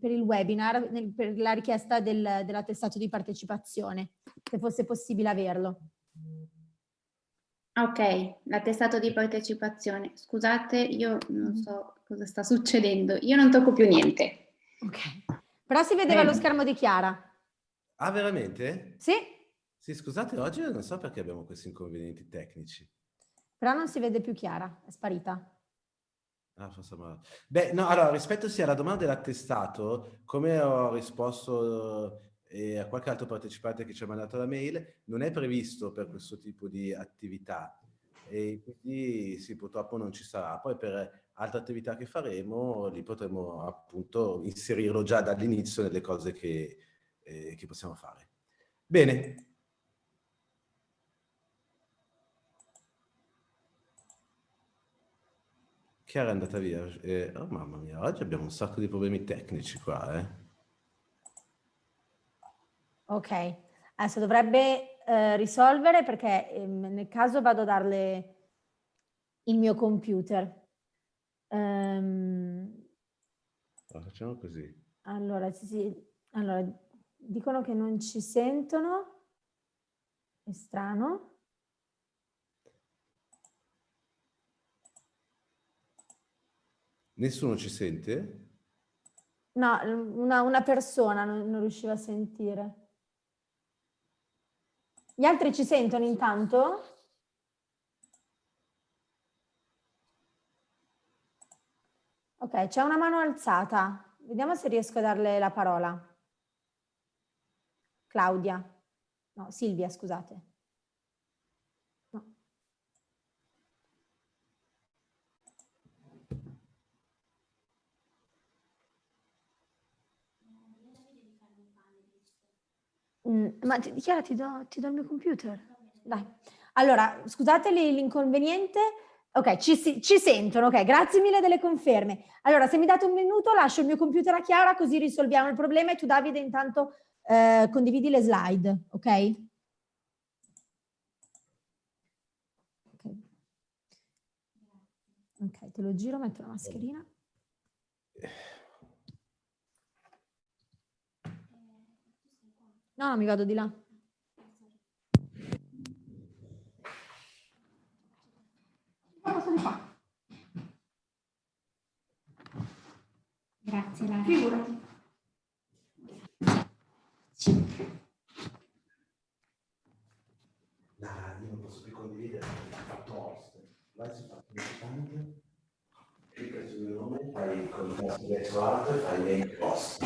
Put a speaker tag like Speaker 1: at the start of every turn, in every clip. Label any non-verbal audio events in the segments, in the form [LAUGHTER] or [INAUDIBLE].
Speaker 1: per il webinar, nel, per la richiesta del, dell'attestato di partecipazione, se fosse possibile averlo.
Speaker 2: Ok, l'attestato di partecipazione. Scusate, io non mm-hmm. so cosa sta succedendo. Io non tocco più niente.
Speaker 1: Ok. Però si vedeva eh. lo schermo di Chiara.
Speaker 3: Ah, veramente?
Speaker 1: Sì.
Speaker 3: Sì, scusate, oggi non so perché abbiamo questi inconvenienti tecnici.
Speaker 1: Però non si vede più Chiara, è sparita.
Speaker 3: Ah. Beh, no, allora, rispetto sia alla domanda dell'attestato, come ho risposto e a qualche altro partecipante che ci ha mandato la mail, non è previsto per questo tipo di attività e quindi sì, purtroppo non ci sarà. Poi per altre attività che faremo, lì potremo appunto inserirlo già dall'inizio nelle cose che, eh, che possiamo fare. Bene. Chiara è andata via. Eh, oh mamma mia, oggi abbiamo un sacco di problemi tecnici qua, eh.
Speaker 1: Ok, adesso dovrebbe eh, risolvere perché eh, nel caso vado a darle il mio computer. Um,
Speaker 3: facciamo così.
Speaker 1: Allora, sì, sì, allora, dicono che non ci sentono, è strano.
Speaker 3: Nessuno ci sente?
Speaker 1: No, una, una persona non, non riusciva a sentire. Gli altri ci sentono intanto? Ok, c'è una mano alzata. Vediamo se riesco a darle la parola. Claudia. No, Silvia, scusate. Mm, ma ti, Chiara, ti do, ti do il mio computer. Dai. Allora, scusate l'inconveniente. Ok, ci, ci, sentono, ok, grazie mille delle conferme. Allora, se mi date un minuto lascio il mio computer a Chiara così risolviamo il problema e tu Davide intanto eh, condividi le slide, ok? Ok, te lo giro, metto la mascherina. No, mi vado di là. Di fa?
Speaker 2: Grazie, Lara.
Speaker 1: Figurati.
Speaker 3: Lara, io non posso più condividere, ho fatto host. Vai su fatto importante, clicca sul mio nome, fai il contesto verso l'alto e fai make post.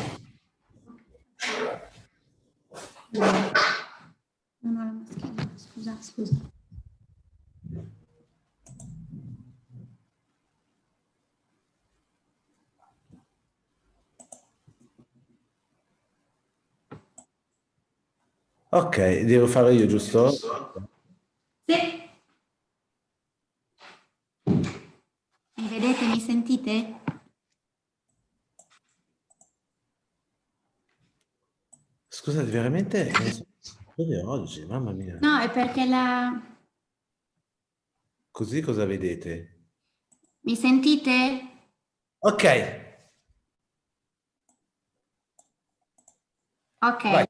Speaker 2: Non ho la mascherina, scusa, scusa.
Speaker 3: Ok, devo fare io, giusto? Sì.
Speaker 2: Mi vedete, mi sentite?
Speaker 3: Scusate, veramente è oggi, mamma mia.
Speaker 2: No, è perché la...
Speaker 3: Così cosa vedete?
Speaker 2: Mi sentite?
Speaker 3: Ok.
Speaker 2: Ok. Vai.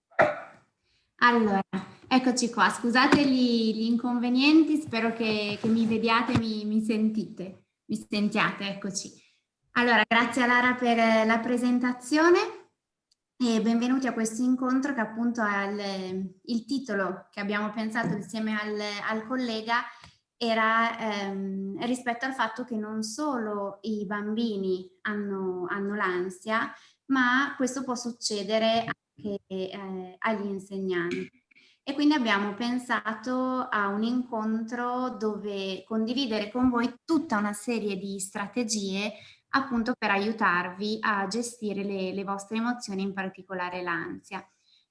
Speaker 2: Allora, eccoci qua. Scusate gli, gli inconvenienti, spero che, che mi vediate, mi, mi sentite, mi sentiate, eccoci. Allora, grazie a Lara per la presentazione. E benvenuti a questo incontro che appunto è il, il titolo che abbiamo pensato insieme al, al collega era ehm, rispetto al fatto che non solo i bambini hanno, hanno l'ansia, ma questo può succedere anche eh, agli insegnanti. E quindi abbiamo pensato a un incontro dove condividere con voi tutta una serie di strategie appunto per aiutarvi a gestire le, le vostre emozioni, in particolare l'ansia.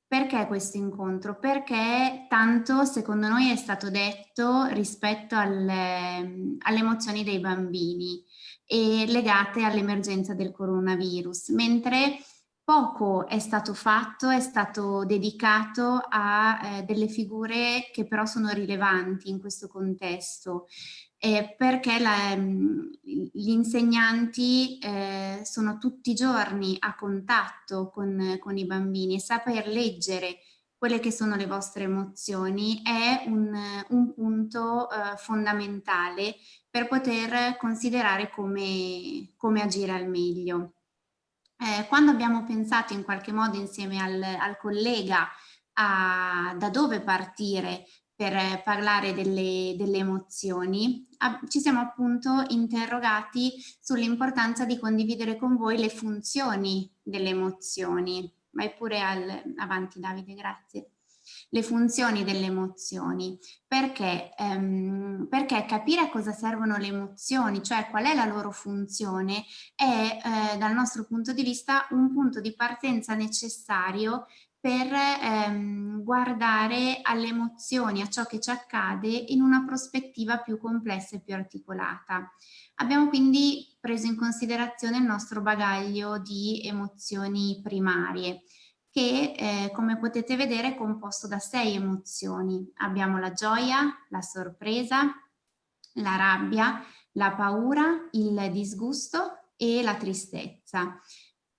Speaker 2: Perché questo incontro? Perché tanto secondo noi è stato detto rispetto alle, alle emozioni dei bambini e legate all'emergenza del coronavirus, mentre poco è stato fatto, è stato dedicato a eh, delle figure che però sono rilevanti in questo contesto eh, perché la, gli insegnanti eh, sono tutti i giorni a contatto con, con, i bambini e saper leggere quelle che sono le vostre emozioni è un, un punto eh, fondamentale per poter considerare come, come agire al meglio. Eh, quando abbiamo pensato in qualche modo insieme al, al collega a, da dove partire per parlare delle, delle emozioni, ci siamo appunto interrogati sull'importanza di condividere con voi le funzioni delle emozioni. Vai pure al, avanti Davide, grazie. Le funzioni delle emozioni, perché, ehm, perché capire a cosa servono le emozioni, cioè qual è la loro funzione, è eh, dal nostro punto di vista un punto di partenza necessario per ehm, guardare alle emozioni, a ciò che ci accade in una prospettiva più complessa e più articolata. Abbiamo quindi preso in considerazione il nostro bagaglio di emozioni primarie che eh, come potete vedere è composto da sei emozioni. Abbiamo la gioia, la sorpresa, la rabbia, la paura, il disgusto e la tristezza.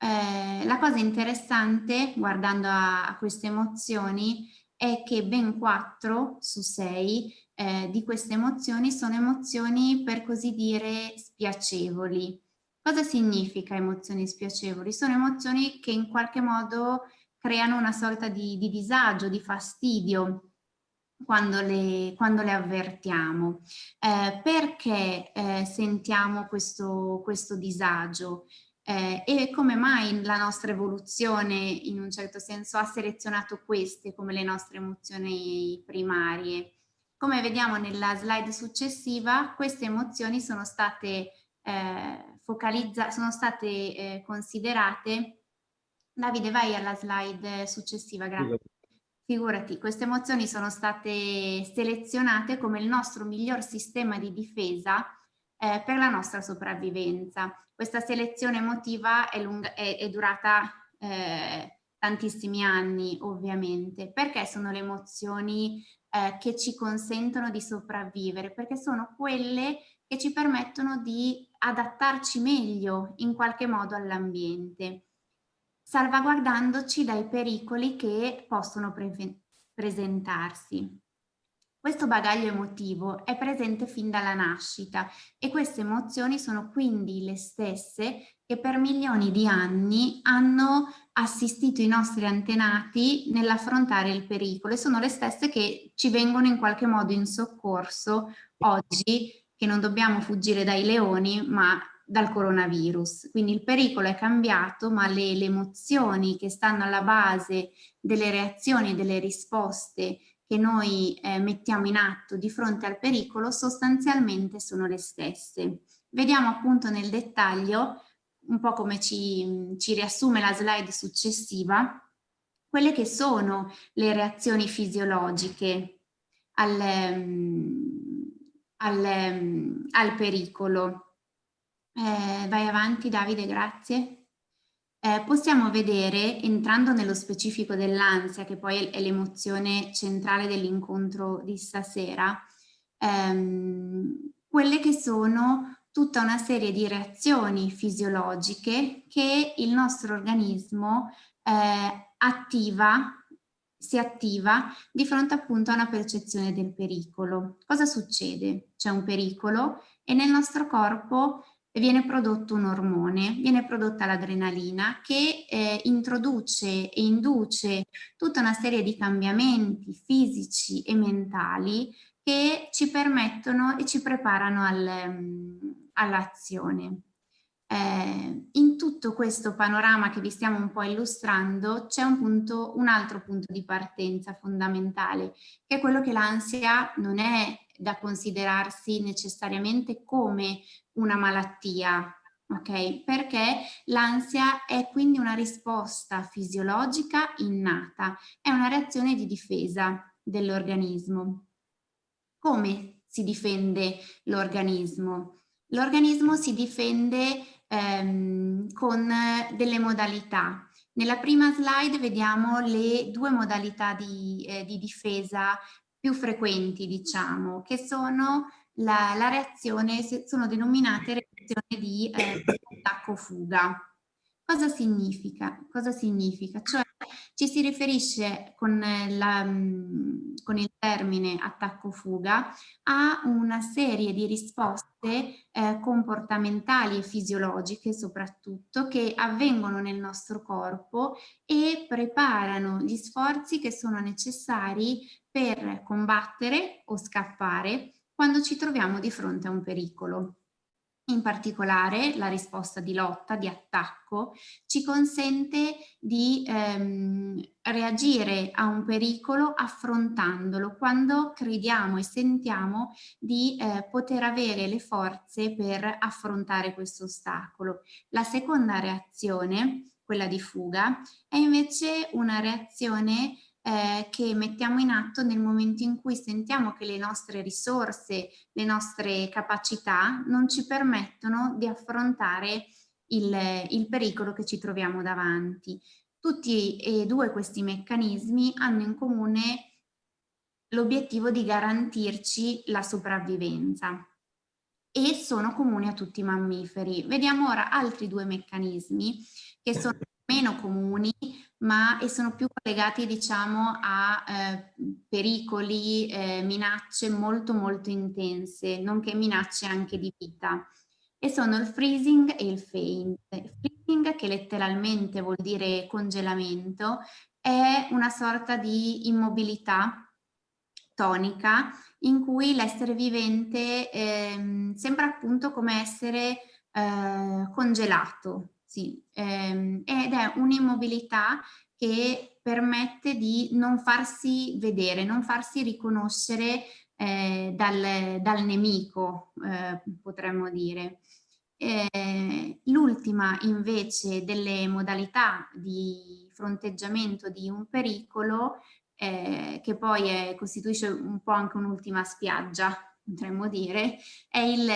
Speaker 2: Eh, la cosa interessante guardando a, a, queste emozioni è che ben quattro su sei eh, di queste emozioni sono emozioni per così dire spiacevoli. Cosa significa emozioni spiacevoli? Sono emozioni che in qualche modo creano una sorta di, di disagio, di fastidio quando le, quando le avvertiamo. Eh, perché eh, sentiamo questo, questo disagio? Eh, e come mai la nostra evoluzione in un certo senso ha selezionato queste come le nostre emozioni primarie. Come vediamo nella slide successiva, queste emozioni sono state eh, focalizzate, sono state eh, considerate. Davide, vai alla slide successiva, grazie. Figurati, queste emozioni sono state selezionate come il nostro miglior sistema di difesa eh, per la nostra sopravvivenza. Questa selezione emotiva è, lunga, è, è durata eh, tantissimi anni ovviamente, perché sono le emozioni eh, che ci consentono di sopravvivere, perché sono quelle che ci permettono di adattarci meglio in qualche modo all'ambiente, salvaguardandoci dai pericoli che possono pre presentarsi. Questo bagaglio emotivo è presente fin dalla nascita e queste emozioni sono quindi le stesse che per milioni di anni hanno assistito i nostri antenati nell'affrontare il pericolo e sono le stesse che ci vengono in qualche modo in soccorso oggi che non dobbiamo fuggire dai leoni ma dal coronavirus. Quindi il pericolo è cambiato ma le, le emozioni che stanno alla base delle reazioni e delle risposte che noi eh, mettiamo in atto di fronte al pericolo sostanzialmente sono le stesse. Vediamo appunto nel dettaglio, un po' come ci, ci riassume la slide successiva, quelle che sono le reazioni fisiologiche al, al, al pericolo. Eh, vai avanti Davide, grazie eh, possiamo vedere, entrando nello specifico dell'ansia, che poi è l'emozione centrale dell'incontro di stasera, ehm, quelle che sono tutta una serie di reazioni fisiologiche che il nostro organismo eh, attiva, si attiva di fronte appunto a una percezione del pericolo. Cosa succede? C'è un pericolo e nel nostro corpo viene prodotto un ormone, viene prodotta l'adrenalina che eh, introduce e induce tutta una serie di cambiamenti fisici e mentali che ci permettono e ci preparano al, um, all'azione. Eh, in tutto questo panorama che vi stiamo un po' illustrando c'è un, un altro punto di partenza fondamentale, che è quello che l'ansia non è da considerarsi necessariamente come una malattia, ok? Perché l'ansia è quindi una risposta fisiologica innata, è una reazione di difesa dell'organismo. Come si difende l'organismo? L'organismo si difende ehm, con delle modalità. Nella prima slide vediamo le due modalità di, eh, di difesa più frequenti, diciamo, che sono la, la reazione, sono denominate reazioni di eh, attacco-fuga. Cosa significa? Cosa significa? Cioè ci si riferisce con, la, con il termine attacco-fuga a una serie di risposte eh, comportamentali e fisiologiche soprattutto che avvengono nel nostro corpo e preparano gli sforzi che sono necessari per combattere o scappare quando ci troviamo di fronte a un pericolo. In particolare la risposta di lotta, di attacco, ci consente di ehm, reagire a un pericolo affrontandolo quando crediamo e sentiamo di eh, poter avere le forze per affrontare questo ostacolo. La seconda reazione, quella di fuga, è invece una reazione eh, che mettiamo in atto nel momento in cui sentiamo che le nostre risorse, le nostre capacità non ci permettono di affrontare il, il pericolo che ci troviamo davanti. Tutti e due questi meccanismi hanno in comune l'obiettivo di garantirci la sopravvivenza e sono comuni a tutti i mammiferi. Vediamo ora altri due meccanismi che sono meno comuni ma e sono più collegati diciamo a eh, pericoli, eh, minacce molto molto intense, nonché minacce anche di vita e sono il freezing e il faint. Il freezing che letteralmente vuol dire congelamento è una sorta di immobilità tonica in cui l'essere vivente eh, sembra appunto come essere eh, congelato, sì, ehm, ed è un'immobilità che permette di non farsi vedere, non farsi riconoscere eh, dal, dal, nemico, eh, potremmo dire. Eh, L'ultima invece delle modalità di fronteggiamento di un pericolo, eh, che poi è, costituisce un po' anche un'ultima spiaggia, potremmo dire, è il,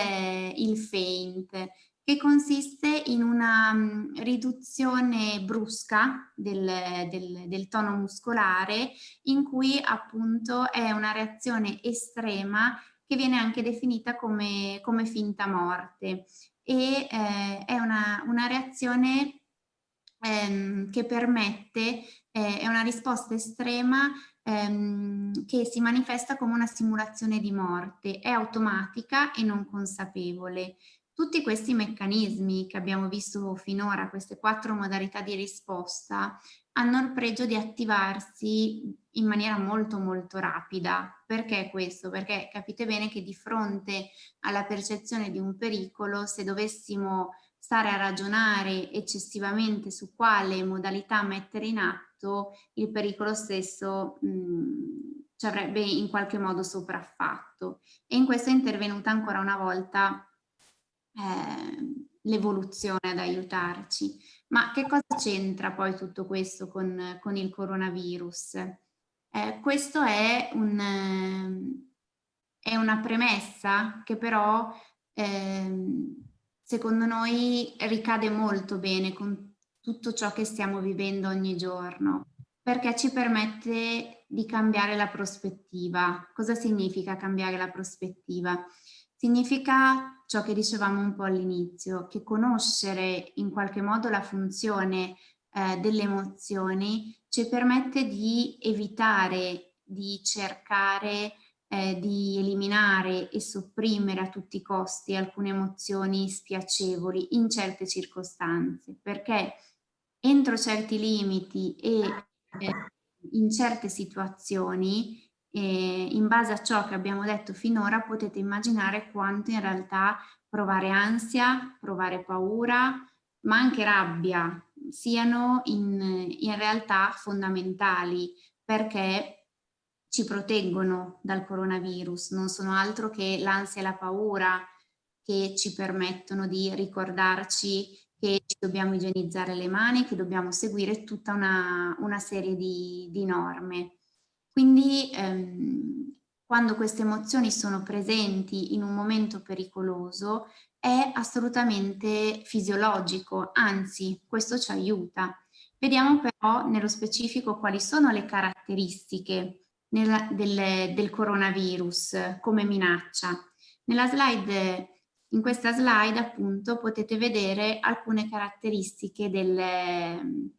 Speaker 2: il feint, che consiste in una riduzione brusca del, del, del, tono muscolare in cui appunto è una reazione estrema che viene anche definita come, come finta morte e eh, è una, una reazione ehm, che permette, eh, è una risposta estrema ehm, che si manifesta come una simulazione di morte, è automatica e non consapevole. Tutti questi meccanismi che abbiamo visto finora, queste quattro modalità di risposta, hanno il pregio di attivarsi in maniera molto molto rapida. Perché questo? Perché capite bene che di fronte alla percezione di un pericolo, se dovessimo stare a ragionare eccessivamente su quale modalità mettere in atto, il pericolo stesso mh, ci avrebbe in qualche modo sopraffatto. E in questo è intervenuta ancora una volta eh, l'evoluzione ad aiutarci. Ma che cosa c'entra poi tutto questo con, con il coronavirus? Eh, questo è, un, è, una premessa che però eh, secondo noi ricade molto bene con tutto ciò che stiamo vivendo ogni giorno perché ci permette di cambiare la prospettiva. Cosa significa cambiare la prospettiva? Significa ciò che dicevamo un po' all'inizio, che conoscere in qualche modo la funzione eh, delle emozioni ci permette di evitare, di cercare eh, di eliminare e sopprimere a tutti i costi alcune emozioni spiacevoli in certe circostanze, perché entro certi limiti e eh, in certe situazioni e in base a ciò che abbiamo detto finora potete immaginare quanto in realtà provare ansia, provare paura, ma anche rabbia siano in, in realtà fondamentali perché ci proteggono dal coronavirus, non sono altro che l'ansia e la paura che ci permettono di ricordarci che ci dobbiamo igienizzare le mani, che dobbiamo seguire tutta una, una serie di, di norme. Quindi ehm, quando queste emozioni sono presenti in un momento pericoloso è assolutamente fisiologico, anzi questo ci aiuta. Vediamo però nello specifico quali sono le caratteristiche nella, del, del coronavirus come minaccia. Slide in questa slide appunto potete vedere alcune caratteristiche del,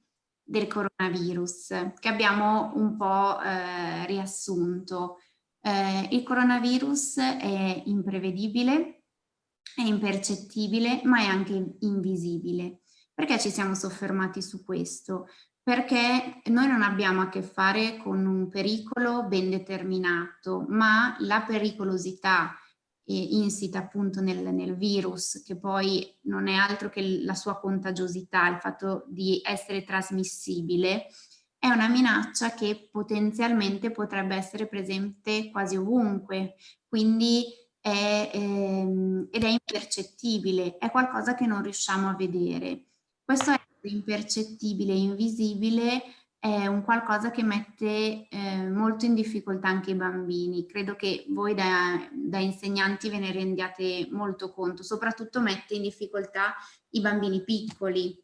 Speaker 2: del coronavirus che abbiamo un po' eh, riassunto. Eh, il coronavirus è imprevedibile, è impercettibile, ma è anche invisibile. Perché ci siamo soffermati su questo? Perché noi non abbiamo a che fare con un pericolo ben determinato, ma la pericolosità insita appunto nel, nel, virus, che poi non è altro che la sua contagiosità, il fatto di essere trasmissibile, è una minaccia che potenzialmente potrebbe essere presente quasi ovunque, quindi è, ehm, ed è impercettibile, è qualcosa che non riusciamo a vedere. Questo è impercettibile, invisibile, è un qualcosa che mette eh, molto in difficoltà anche i bambini. Credo che voi da, da, insegnanti ve ne rendiate molto conto, soprattutto mette in difficoltà i bambini piccoli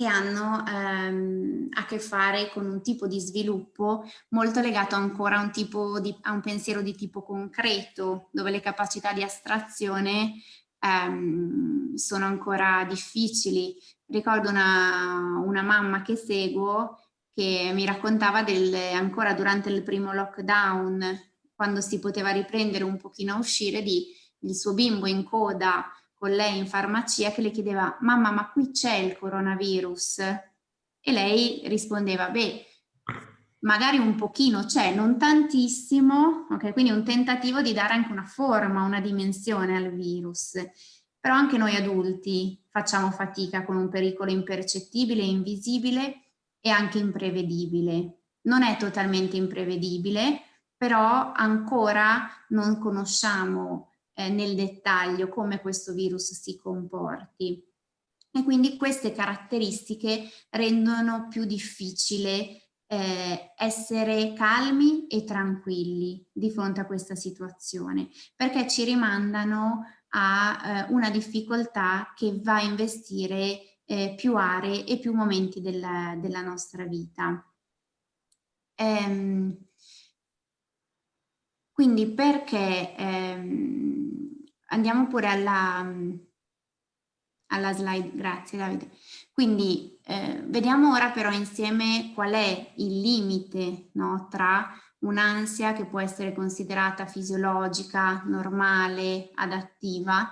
Speaker 2: che hanno ehm, a che fare con un tipo di sviluppo molto legato ancora a un, tipo di, a un pensiero di tipo concreto, dove le capacità di astrazione ehm, sono ancora difficili. Ricordo una, una mamma che seguo che mi raccontava del, ancora durante il primo lockdown, quando si poteva riprendere un pochino a uscire, di il suo bimbo in coda con lei in farmacia che le chiedeva mamma ma qui c'è il coronavirus? E lei rispondeva beh magari un pochino c'è, non tantissimo, ok? Quindi un tentativo di dare anche una forma, una dimensione al virus. Però anche noi adulti facciamo fatica con un pericolo impercettibile, invisibile è anche imprevedibile. Non è totalmente imprevedibile, però ancora non conosciamo eh, nel dettaglio come questo virus si comporti. E quindi queste caratteristiche rendono più difficile eh, essere calmi e tranquilli di fronte a questa situazione, perché ci rimandano a eh, una difficoltà che va a investire eh, più aree e più momenti della, della nostra vita. Ehm, quindi perché ehm, andiamo pure alla, alla slide, grazie Davide. Quindi eh, vediamo ora però insieme qual è il limite no, tra un'ansia che può essere considerata fisiologica, normale, adattiva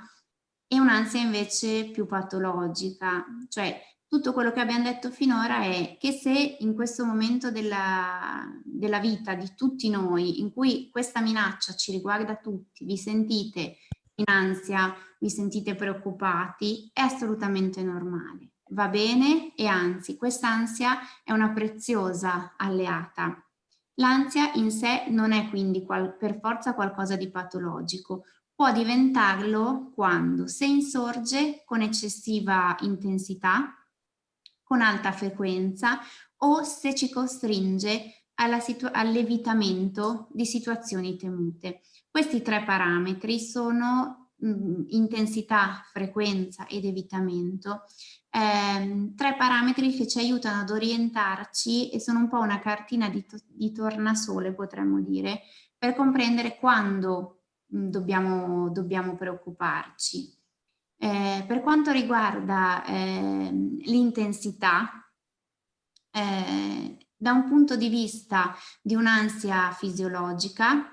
Speaker 2: e un'ansia invece più patologica, cioè tutto quello che abbiamo detto finora è che se in questo momento della, della vita di tutti noi, in cui questa minaccia ci riguarda tutti, vi sentite in ansia, vi sentite preoccupati, è assolutamente normale. Va bene e anzi questa ansia è una preziosa alleata. L'ansia in sé non è quindi per forza qualcosa di patologico, può diventarlo quando se insorge con eccessiva intensità, con alta frequenza o se ci costringe all'evitamento di situazioni temute. Questi tre parametri sono mh, intensità, frequenza ed evitamento, ehm, tre parametri che ci aiutano ad orientarci e sono un po' una cartina di, to di tornasole potremmo dire, per comprendere quando Mm, dobbiamo, dobbiamo preoccuparci. Eh, per quanto riguarda eh, l'intensità, eh, da un punto di vista di un'ansia fisiologica,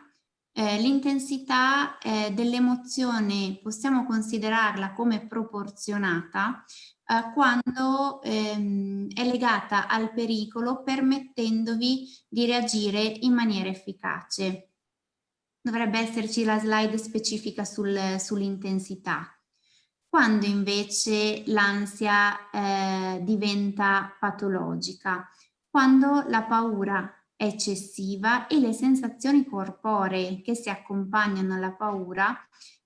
Speaker 2: eh, l'intensità eh, dell'emozione possiamo considerarla come proporzionata eh, quando ehm, è legata al pericolo permettendovi di reagire in maniera efficace dovrebbe esserci la slide specifica sul, sull'intensità. Quando invece l'ansia eh, diventa patologica? Quando la paura è eccessiva e le sensazioni corporee che si accompagnano alla paura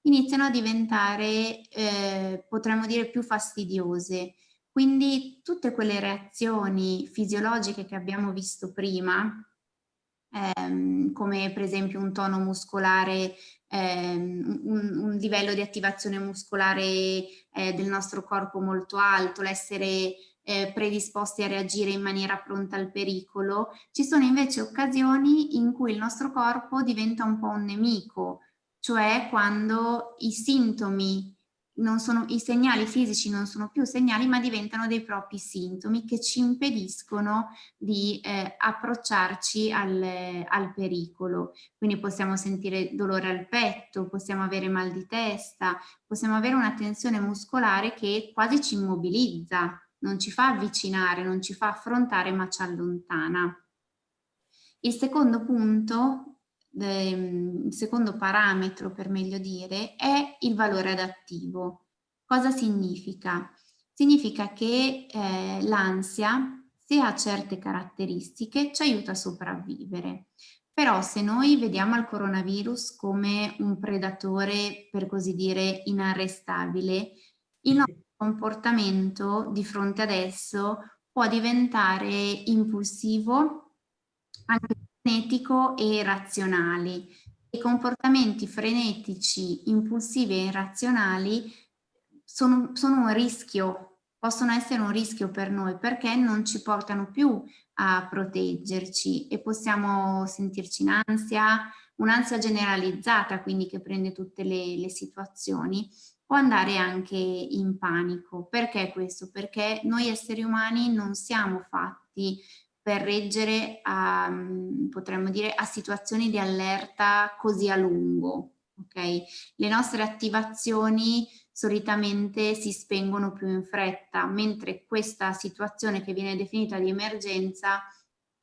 Speaker 2: iniziano a diventare, eh, potremmo dire, più fastidiose. Quindi tutte quelle reazioni fisiologiche che abbiamo visto prima, ehm, come per esempio un tono muscolare, ehm, un, un, livello di attivazione muscolare eh, del nostro corpo molto alto, l'essere eh, predisposti a reagire in maniera pronta al pericolo, ci sono invece occasioni in cui il nostro corpo diventa un po' un nemico, cioè quando i sintomi sono, i segnali fisici non sono più segnali ma diventano dei propri sintomi che ci impediscono di eh, approcciarci al, al, pericolo. Quindi possiamo sentire dolore al petto, possiamo avere mal di testa, possiamo avere una tensione muscolare che quasi ci immobilizza, non ci fa avvicinare, non ci fa affrontare ma ci allontana. Il secondo punto il secondo parametro per meglio dire è il valore adattivo. Cosa significa? Significa che eh, l'ansia, se ha certe caratteristiche, ci aiuta a sopravvivere. Però se noi vediamo il coronavirus come un predatore, per così dire, inarrestabile, il nostro comportamento di fronte ad esso può diventare impulsivo, anche frenetico e irrazionali. I comportamenti frenetici, impulsivi e irrazionali sono, sono un rischio, possono essere un rischio per noi perché non ci portano più a proteggerci e possiamo sentirci in ansia, un'ansia generalizzata, quindi che prende tutte le, le situazioni, può andare anche in panico. Perché questo? Perché noi esseri umani non siamo fatti per reggere a, potremmo dire, a situazioni di allerta così a lungo. Okay? Le nostre attivazioni solitamente si spengono più in fretta, mentre questa situazione che viene definita di emergenza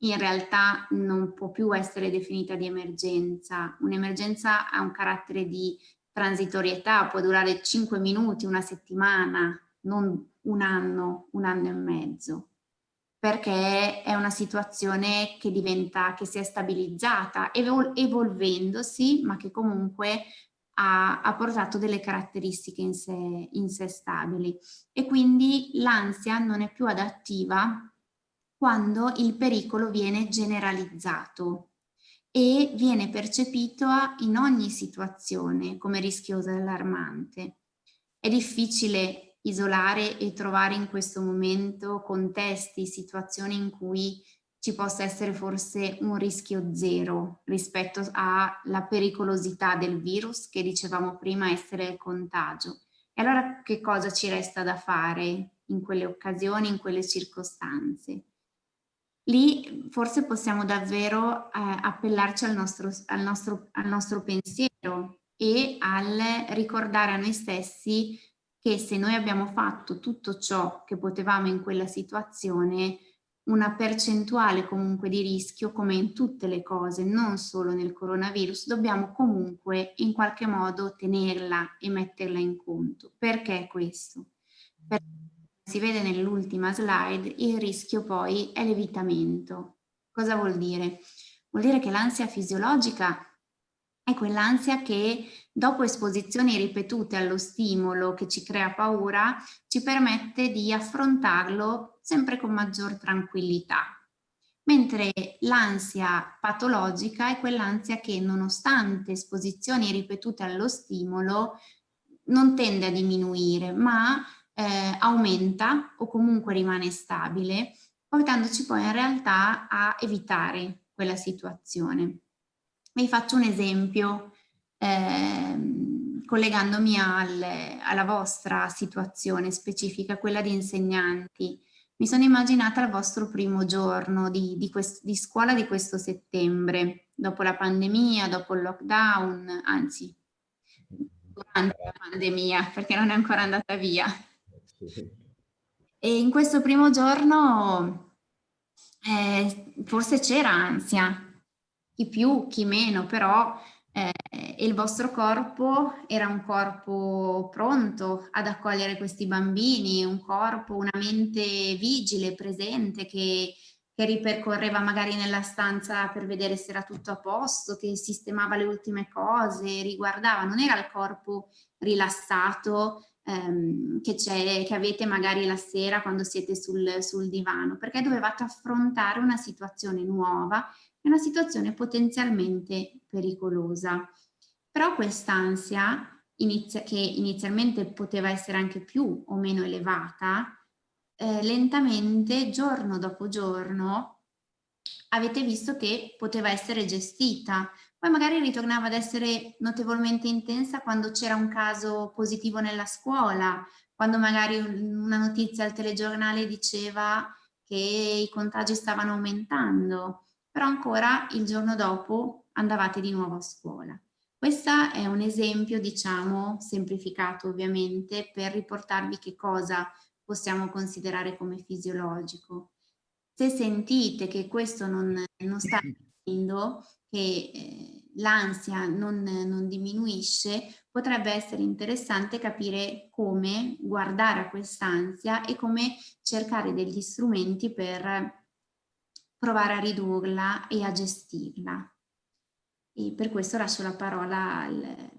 Speaker 2: in realtà non può più essere definita di emergenza. Un'emergenza ha un carattere di transitorietà, può durare 5 minuti, una settimana, non un anno, un anno e mezzo perché è una situazione che diventa, che si è stabilizzata, evol evolvendosi, ma che comunque ha, ha portato delle caratteristiche in sé, in sé stabili. E quindi l'ansia non è più adattiva quando il pericolo viene generalizzato e viene percepito in ogni situazione come rischiosa e allarmante. È difficile isolare e trovare in questo momento contesti, situazioni in cui ci possa essere forse un rischio zero rispetto alla pericolosità del virus che dicevamo prima essere il contagio. E allora che cosa ci resta da fare in quelle occasioni, in quelle circostanze? Lì forse possiamo davvero eh, appellarci al nostro, al, nostro, al nostro pensiero e al ricordare a noi stessi che se noi abbiamo fatto tutto ciò che potevamo in quella situazione, una percentuale comunque di rischio, come in tutte le cose, non solo nel coronavirus, dobbiamo comunque in qualche modo tenerla e metterla in conto. Perché questo? Perché si vede nell'ultima slide, il rischio poi è l'evitamento. Cosa vuol dire? Vuol dire che l'ansia fisiologica è quell'ansia che dopo esposizioni ripetute allo stimolo che ci crea paura ci permette di affrontarlo sempre con maggior tranquillità. Mentre l'ansia patologica è quell'ansia che nonostante esposizioni ripetute allo stimolo non tende a diminuire ma eh, aumenta o comunque rimane stabile portandoci poi in realtà a evitare quella situazione. Vi faccio un esempio eh, collegandomi al, alla vostra situazione specifica, quella di insegnanti. Mi sono immaginata il vostro primo giorno di, di, di scuola di questo settembre, dopo la pandemia, dopo il lockdown, anzi, durante la pandemia, perché non è ancora andata via. E in questo primo giorno eh, forse c'era ansia, chi più, chi meno, però eh, il vostro corpo era un corpo pronto ad accogliere questi bambini, un corpo, una mente vigile, presente, che, che ripercorreva magari nella stanza per vedere se era tutto a posto, che sistemava le ultime cose, riguardava, non era il corpo rilassato ehm, che, che, avete magari la sera quando siete sul, sul divano, perché dovevate affrontare una situazione nuova è una situazione potenzialmente pericolosa. Però quest'ansia, inizia, che inizialmente poteva essere anche più o meno elevata, eh, lentamente, giorno dopo giorno, avete visto che poteva essere gestita, poi magari ritornava ad essere notevolmente intensa quando c'era un caso positivo nella scuola, quando magari una notizia al telegiornale diceva che i contagi stavano aumentando, però ancora il giorno dopo andavate di nuovo a scuola. Questo è un esempio, diciamo, semplificato ovviamente, per riportarvi che cosa possiamo considerare come fisiologico. Se sentite che questo non, non sta [COUGHS] avvenendo, che eh, l'ansia non, non diminuisce, potrebbe essere interessante capire come guardare a quest'ansia e come cercare degli strumenti per provare a ridurla e a gestirla. E per questo lascio la parola al,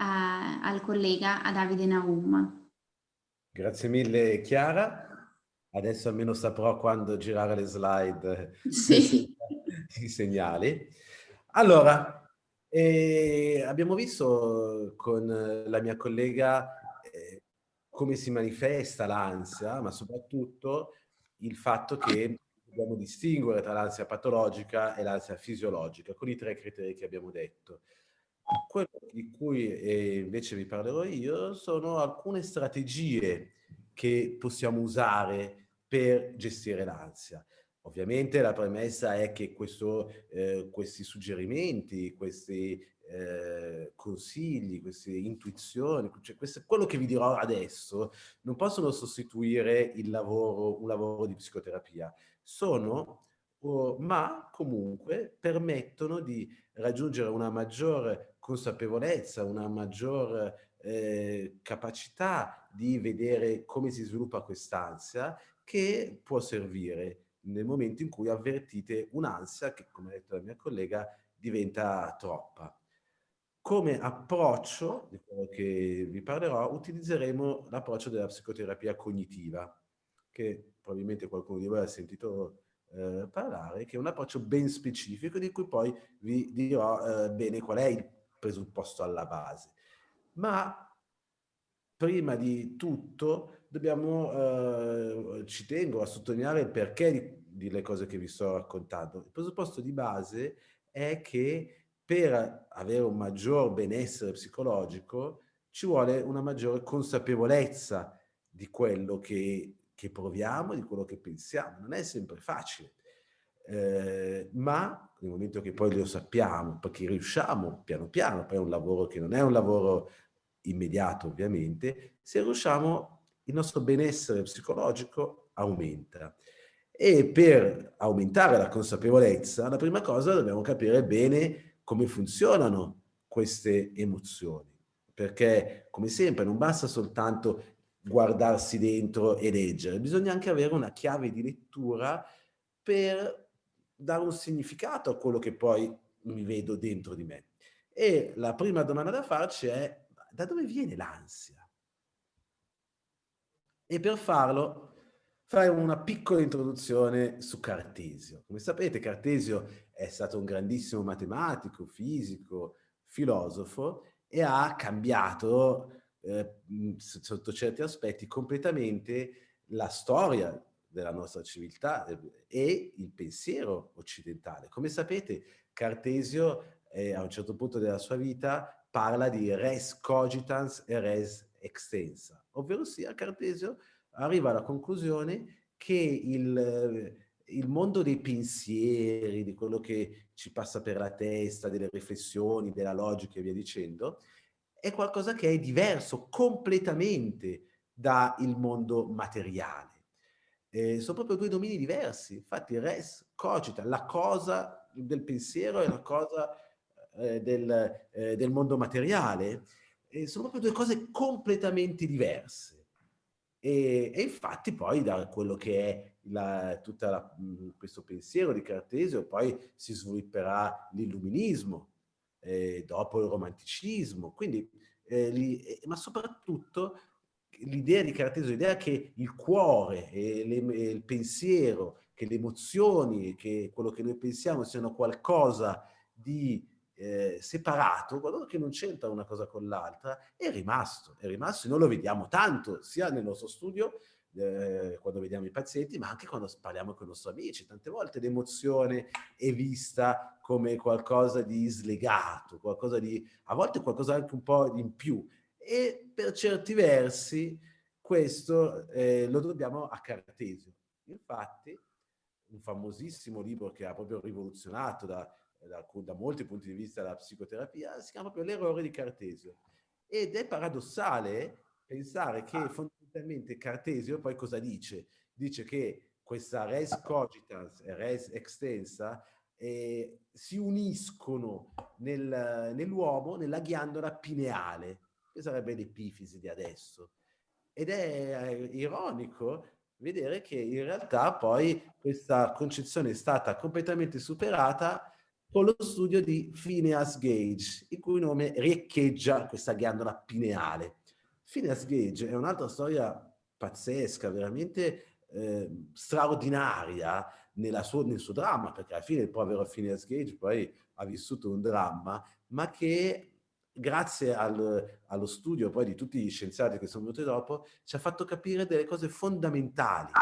Speaker 2: a, al collega, a Davide Naum.
Speaker 3: Grazie mille Chiara. Adesso almeno saprò quando girare le slide [LAUGHS]
Speaker 2: sì.
Speaker 3: i segnali. Allora, eh, abbiamo visto con la mia collega eh, come si manifesta l'ansia, ma soprattutto il fatto che dobbiamo distinguere tra l'ansia patologica e l'ansia fisiologica, con i tre criteri che abbiamo detto. Quello di cui eh, invece vi parlerò io sono alcune strategie che possiamo usare per gestire l'ansia. Ovviamente la premessa è che questo, eh, questi suggerimenti, questi eh, consigli, queste intuizioni, cioè queste, quello che vi dirò adesso non possono sostituire il lavoro, un lavoro di psicoterapia. Sono, oh, ma comunque permettono di raggiungere una maggiore consapevolezza, una maggior eh, capacità di vedere come si sviluppa quest'ansia che può servire nel momento in cui avvertite un'ansia che, come ha detto la mia collega, diventa troppa. Come approccio, di quello che vi parlerò, utilizzeremo l'approccio della psicoterapia cognitiva, che probabilmente qualcuno di voi ha sentito eh, parlare, che è un approccio ben specifico di cui poi vi dirò eh, bene qual è il presupposto alla base. Ma prima di tutto dobbiamo, eh, ci tengo a sottolineare il perché di, delle cose che vi sto raccontando. Il presupposto di base è che per avere un maggior benessere psicologico ci vuole una maggiore consapevolezza di quello che, che proviamo, di quello che pensiamo. Non è sempre facile, eh, ma nel momento che poi lo sappiamo, perché riusciamo piano piano, poi è un lavoro che non è un lavoro immediato ovviamente, se riusciamo il nostro benessere psicologico aumenta. E per aumentare la consapevolezza, la prima cosa dobbiamo capire bene come funzionano queste emozioni. Perché, come sempre, non basta soltanto guardarsi dentro e leggere, bisogna anche avere una chiave di lettura per dare un significato a quello che poi mi vedo dentro di me. E la prima domanda da farci è, da dove viene l'ansia? e per farlo farei una piccola introduzione su Cartesio. Come sapete Cartesio è stato un grandissimo matematico, fisico, filosofo e ha cambiato eh, sotto certi aspetti completamente la storia della nostra civiltà eh, e il pensiero occidentale. Come sapete Cartesio eh, a un certo punto della sua vita parla di res cogitans e res extensa, ovvero sia Cartesio arriva alla conclusione che il, il mondo dei pensieri, di quello che ci passa per la testa, delle riflessioni, della logica e via dicendo, è qualcosa che è diverso completamente dal mondo materiale. Eh, sono proprio due domini diversi, infatti res cogita, la cosa del pensiero e la cosa eh, del, eh, del mondo materiale, sono proprio due cose completamente diverse. E, e infatti poi da quello che è tutto questo pensiero di Cartesio poi si svilupperà l'illuminismo, eh, dopo il romanticismo, quindi, eh, li, eh, ma soprattutto l'idea di Cartesio, l'idea che il cuore e, le, e il pensiero, che le emozioni, che quello che noi pensiamo siano qualcosa di eh, separato, qualcosa che non c'entra una cosa con l'altra, è rimasto, è rimasto e noi lo vediamo tanto sia nel nostro studio eh, quando vediamo i pazienti, ma anche quando parliamo con i nostri amici. Tante volte l'emozione è vista come qualcosa di slegato, qualcosa di, a volte qualcosa anche un po' in più. E per certi versi questo eh, lo dobbiamo a Cartesio. Infatti, un famosissimo libro che ha proprio rivoluzionato da, da, da molti punti di vista la psicoterapia, si chiama proprio L'errore di Cartesio. Ed è paradossale pensare che fondamentalmente Cartesio poi cosa dice? Dice che questa res cogitans e res extensa eh, si uniscono nel, nell'uomo nella ghiandola pineale, che sarebbe l'epifisi di adesso. Ed è eh, ironico vedere che in realtà poi questa concezione è stata completamente superata con lo studio di Phineas Gage, il cui nome riecheggia questa ghiandola pineale. Phineas Gage è un'altra storia pazzesca, veramente eh, straordinaria sua, nel suo dramma, perché alla fine il povero Phineas Gage poi ha vissuto un dramma, ma che grazie al, allo studio poi di tutti gli scienziati che sono venuti dopo, ci ha fatto capire delle cose fondamentali,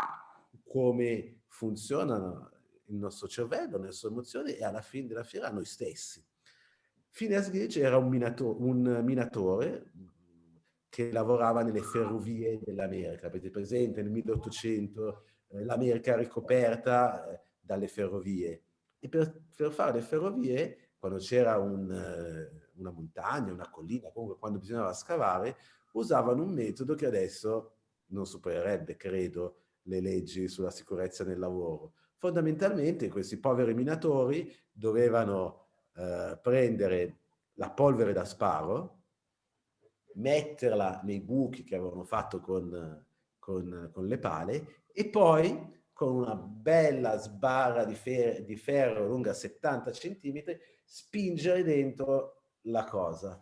Speaker 3: come funzionano il nostro cervello, le nostre emozioni e alla fine della fiera noi stessi. Phineas Gage era un, minato un minatore che lavorava nelle ferrovie dell'America. Avete presente nel 1800 eh, l'America ricoperta eh, dalle ferrovie. E per, per, fare le ferrovie, quando c'era un, eh, una montagna, una collina, comunque quando bisognava scavare, usavano un metodo che adesso non supererebbe, credo, le leggi sulla sicurezza nel lavoro. Fondamentalmente questi poveri minatori dovevano eh, prendere la polvere da sparo, metterla nei buchi che avevano fatto con, con, con le pale e poi con una bella sbarra di, fer di ferro lunga 70 cm spingere dentro la cosa.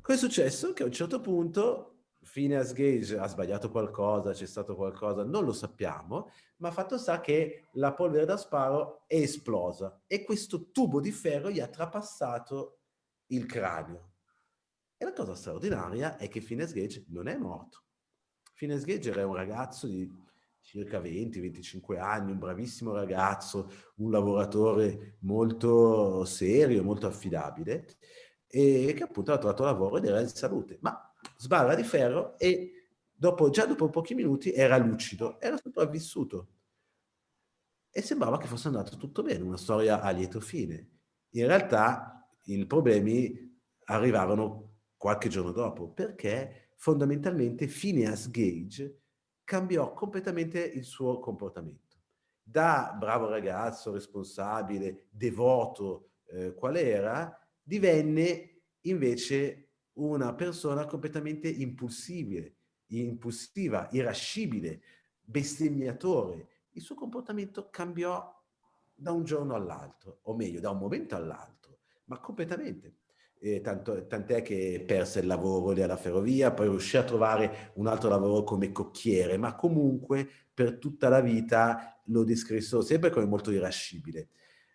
Speaker 3: Cosa è successo? Che a un certo punto Phineas Gage ha sbagliato qualcosa, c'è stato qualcosa, non lo sappiamo, ma fatto sta che la polvere da sparo è esplosa e questo tubo di ferro gli ha trapassato il cranio. La cosa straordinaria è che Phineas Gage non è morto. Phineas Gage era un ragazzo di circa 20-25 anni, un bravissimo ragazzo, un lavoratore molto serio, molto affidabile, e che appunto ha trovato lavoro ed era in salute, ma sbarra di ferro e dopo, già dopo pochi minuti era lucido, era sopravvissuto. E sembrava che fosse andato tutto bene, una storia a lieto fine. In realtà i problemi arrivarono qualche giorno dopo, perché fondamentalmente Phineas Gage cambiò completamente il suo comportamento. Da bravo ragazzo, responsabile, devoto, eh, qual era, divenne invece una persona completamente impulsibile, impulsiva, irascibile, bestemmiatore. Il suo comportamento cambiò da un giorno all'altro, o meglio, da un momento all'altro, ma completamente. Eh, tant'è che perse il lavoro lì alla ferrovia, poi riuscì a trovare un altro lavoro come cocchiere, ma comunque per tutta la vita lo descrissero sempre come molto irascibile.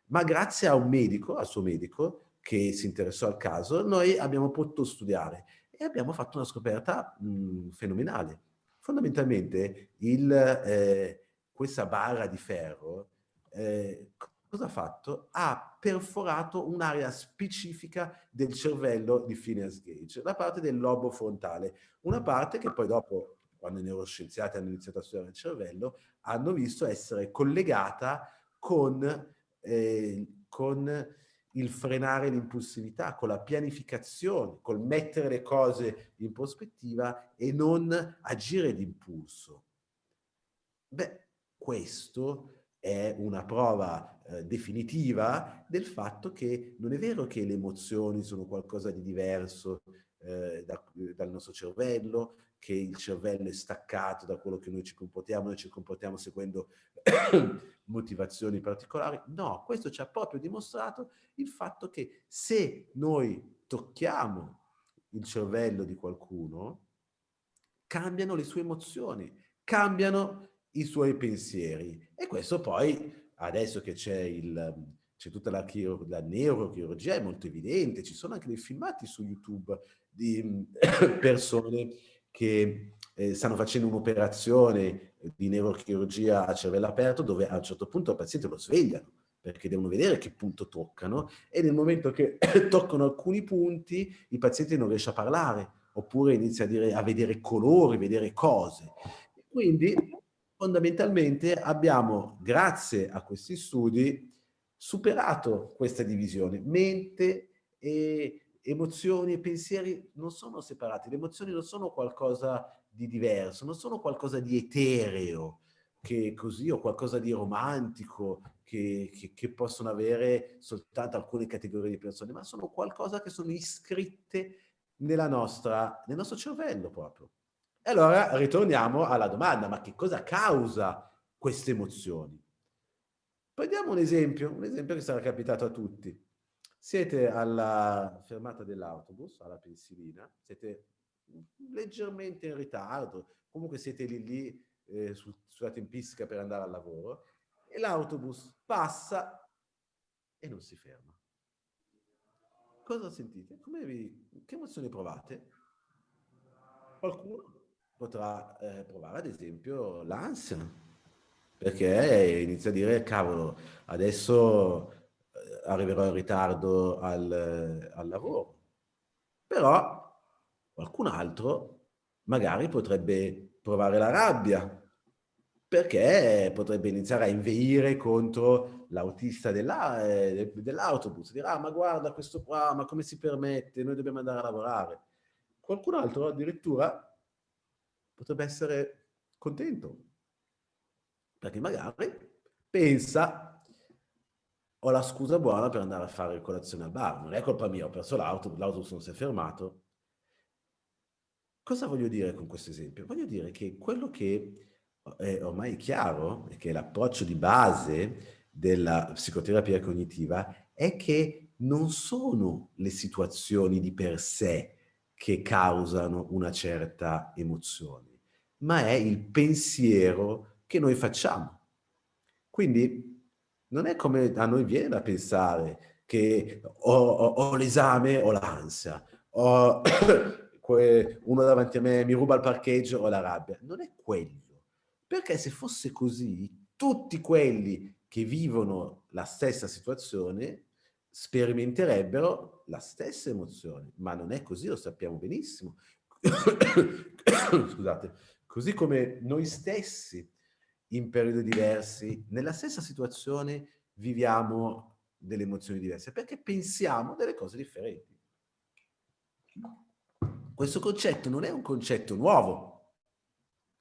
Speaker 3: Ma grazie a un medico, al suo medico, che si interessò al caso, noi abbiamo potuto studiare e abbiamo fatto una scoperta mh, fenomenale. Fondamentalmente il, eh, questa barra di ferro eh, cosa ha fatto? Ha perforato un'area specifica del cervello di Phineas Gage, la parte del lobo frontale, una parte che poi dopo, quando i neuroscienziati hanno iniziato a studiare il cervello, hanno visto essere collegata con, eh, con il frenare l'impulsività, con la pianificazione, col mettere le cose in prospettiva e non agire d'impulso. Beh, questo è una prova eh, definitiva del fatto che non è vero che le emozioni sono qualcosa di diverso eh, da, dal nostro cervello, che il cervello è staccato da quello che noi ci comportiamo, noi ci comportiamo seguendo [COUGHS] motivazioni particolari. No, questo ci ha proprio dimostrato il fatto che se noi tocchiamo il cervello di qualcuno, cambiano le sue emozioni, cambiano i suoi pensieri. E questo poi, adesso che c'è tutta la, la neurochirurgia, è molto evidente, ci sono anche dei filmati su YouTube di [COUGHS] persone che eh, stanno facendo un'operazione di neurochirurgia a cervello aperto dove a un certo punto il paziente lo svegliano perché devono vedere che punto toccano e nel momento che [COUGHS] toccano alcuni punti il paziente non riesce a parlare oppure inizia a, dire, a vedere colori, vedere cose. Quindi fondamentalmente abbiamo, grazie a questi studi, superato questa divisione. Mente e emozioni e pensieri non sono separati, le emozioni non sono qualcosa di diverso, non sono qualcosa di etereo, che così, o qualcosa di romantico, che, che, che, possono avere soltanto alcune categorie di persone, ma sono qualcosa che sono iscritte nella nostra, nel nostro cervello proprio. Allora ritorniamo alla domanda, ma che cosa causa queste emozioni? Prendiamo un esempio, un esempio che sarà capitato a tutti. Siete alla fermata dell'autobus, alla pensilina, siete leggermente in ritardo, comunque siete lì lì eh, su, sulla tempistica per andare al lavoro e l'autobus passa e non si ferma. Cosa sentite? Vi, che emozioni provate? Qualcuno potrà eh, provare ad esempio l'ansia, perché inizia a dire cavolo, adesso eh, arriverò in ritardo al, al lavoro. Però qualcun altro magari potrebbe provare la rabbia, perché potrebbe iniziare a inveire contro l'autista eh, dell'autobus, dirà ah, ma guarda questo qua, ma come si permette, noi dobbiamo andare a lavorare. Qualcun altro addirittura potrebbe essere contento, perché magari pensa ho la scusa buona per andare a fare colazione al bar, non è colpa mia, ho perso l'autobus, l'autobus non si è fermato. Cosa voglio dire con questo esempio? Voglio dire che quello che è ormai chiaro, che l'approccio di base della psicoterapia cognitiva è che non sono le situazioni di per sé che causano una certa emozione, ma è il pensiero che noi facciamo. Quindi non è come a noi viene da pensare che ho, ho, ho l'esame o l'ansia, ho [COUGHS] uno davanti a me mi ruba il parcheggio o la rabbia. Non è quello perché se fosse così, tutti quelli che vivono la stessa situazione sperimenterebbero la stessa emozione, ma non è così, lo sappiamo benissimo. Scusate, così come noi stessi in periodi diversi, nella stessa situazione viviamo delle emozioni diverse, perché pensiamo delle cose differenti. Questo concetto non è un concetto nuovo,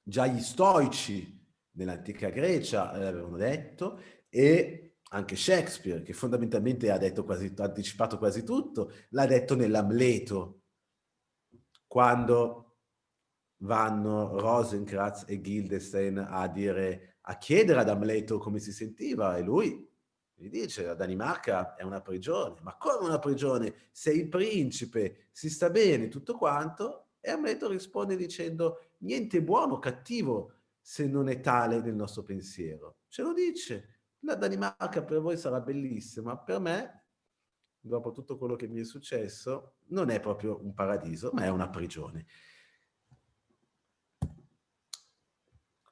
Speaker 3: Già gli stoici nell'antica Grecia l'avevano detto e anche Shakespeare, che fondamentalmente ha, detto quasi, ha anticipato quasi tutto, l'ha detto nell'Amleto, quando vanno Rosenkratz e Guildenstein a, dire, a chiedere ad Amleto come si sentiva e lui gli dice la Danimarca è una prigione, ma come una prigione? Sei principe, si sta bene, tutto quanto, e Amleto risponde dicendo niente buono cattivo se non è tale nel nostro pensiero. Ce lo dice. La Danimarca per voi sarà bellissima, per me, dopo tutto quello che mi è successo, non è proprio un paradiso, ma è una prigione.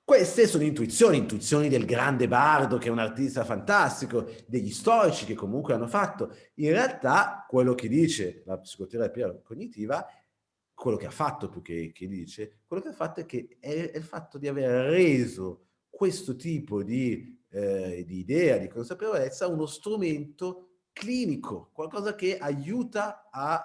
Speaker 3: Queste sono intuizioni, intuizioni del grande bardo che è un artista fantastico, degli storici che comunque hanno fatto. In realtà quello che dice la psicoterapia cognitiva quello che ha fatto più che, che dice, quello che ha fatto è che è, è, il fatto di aver reso questo tipo di, eh, di idea, di consapevolezza, uno strumento clinico, qualcosa che aiuta a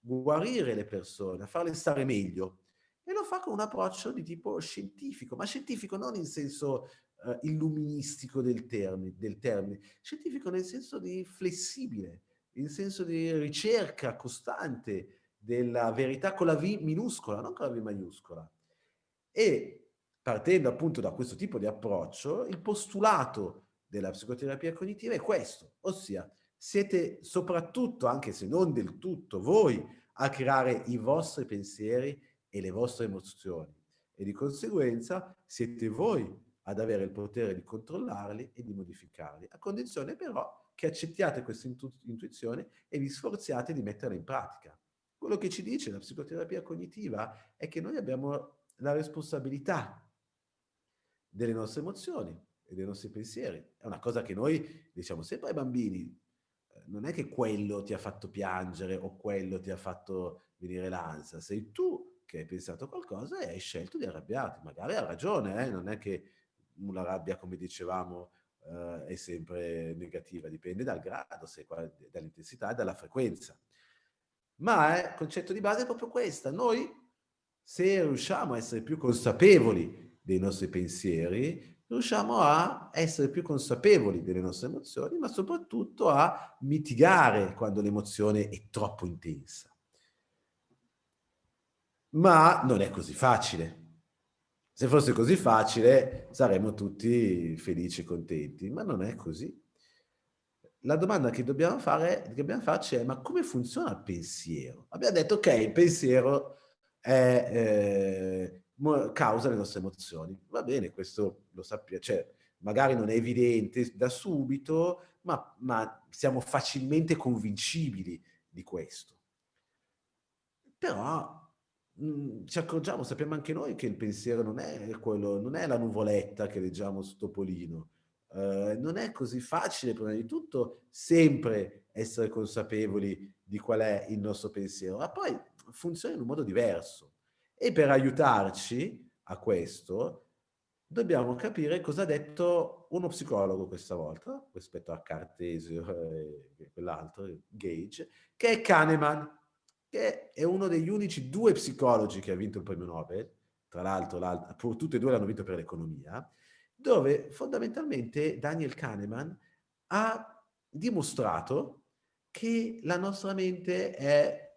Speaker 3: guarire le persone, a farle stare meglio. E lo fa con un approccio di tipo scientifico, ma scientifico non in senso eh, illuministico del termine, del termine, scientifico nel senso di flessibile, in senso di ricerca costante, della verità con la V minuscola, non con la V maiuscola. E partendo appunto da questo tipo di approccio, il postulato della psicoterapia cognitiva è questo, ossia siete soprattutto, anche se non del tutto, voi a creare i vostri pensieri e le vostre emozioni e di conseguenza siete voi ad avere il potere di controllarli e di modificarli, a condizione però che accettiate questa intu intuizione e vi sforziate di metterla in pratica. Quello che ci dice la psicoterapia cognitiva è che noi abbiamo la responsabilità delle nostre emozioni e dei nostri pensieri. È una cosa che noi diciamo sempre ai bambini, eh, non è che quello ti ha fatto piangere o quello ti ha fatto venire l'ansia, sei tu che hai pensato qualcosa e hai scelto di arrabbiarti. Magari ha ragione, eh? non è che una rabbia, come dicevamo, eh, è sempre negativa, dipende dal grado, dall'intensità e dalla frequenza. Ma il concetto di base è proprio questo. Noi, se riusciamo a essere più consapevoli dei nostri pensieri, riusciamo a essere più consapevoli delle nostre emozioni, ma soprattutto a mitigare quando l'emozione è troppo intensa. Ma non è così facile. Se fosse così facile saremmo tutti felici e contenti, ma non è così. La domanda che dobbiamo, fare, che dobbiamo farci è ma come funziona il pensiero? Abbiamo detto ok, il pensiero è, eh, causa le nostre emozioni. Va bene, questo lo sappiamo, cioè magari non è evidente da subito, ma, ma siamo facilmente convincibili di questo. Però Mhmm, ci accorgiamo, sappiamo anche noi che il pensiero non è quello, non è la nuvoletta che leggiamo su Topolino. Eh, non è così facile, prima di tutto, sempre essere consapevoli di qual è il nostro pensiero, ma poi funziona in un modo diverso. E per aiutarci a questo, dobbiamo capire cosa ha detto uno psicologo questa volta, rispetto a Cartesio e quell'altro, Gage, che è Kahneman che è uno degli unici due psicologi che ha vinto il premio Nobel, tra l'altro tutti e due l'hanno vinto per l'economia, dove fondamentalmente Daniel Kahneman ha dimostrato che la nostra mente è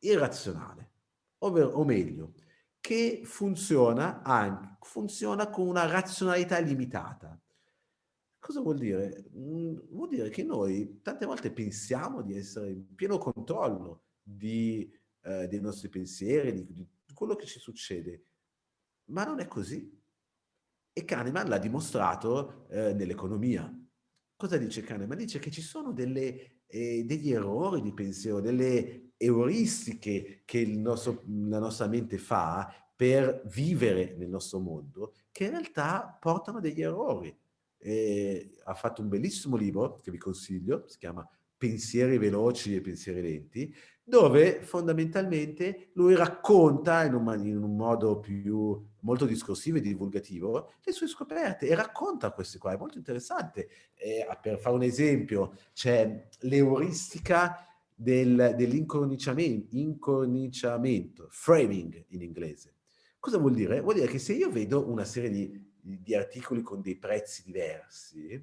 Speaker 3: irrazionale, ovvero, o meglio, che funziona, anche, funziona con una razionalità limitata. Cosa vuol dire? Mm, vuol dire che noi tante volte pensiamo di essere in pieno controllo di, eh, dei nostri pensieri, di, di, quello che ci succede. Ma non è così. E Kahneman l'ha dimostrato eh, nell'economia. Cosa dice Kahneman? Dice che ci sono delle, eh, degli errori di pensiero, delle euristiche che nostro, la nostra mente fa per vivere nel nostro mondo, che in realtà portano degli errori. E ha fatto un bellissimo libro che vi consiglio, si chiama Pensieri veloci e pensieri lenti, dove fondamentalmente lui racconta in un, in un, modo più molto discorsivo e divulgativo le sue scoperte e racconta queste qua, è molto interessante. E, per fare un esempio, c'è l'euristica del, dell'incorniciamento, framing in inglese. Cosa vuol dire? Vuol dire che se io vedo una serie di, di articoli con dei prezzi diversi,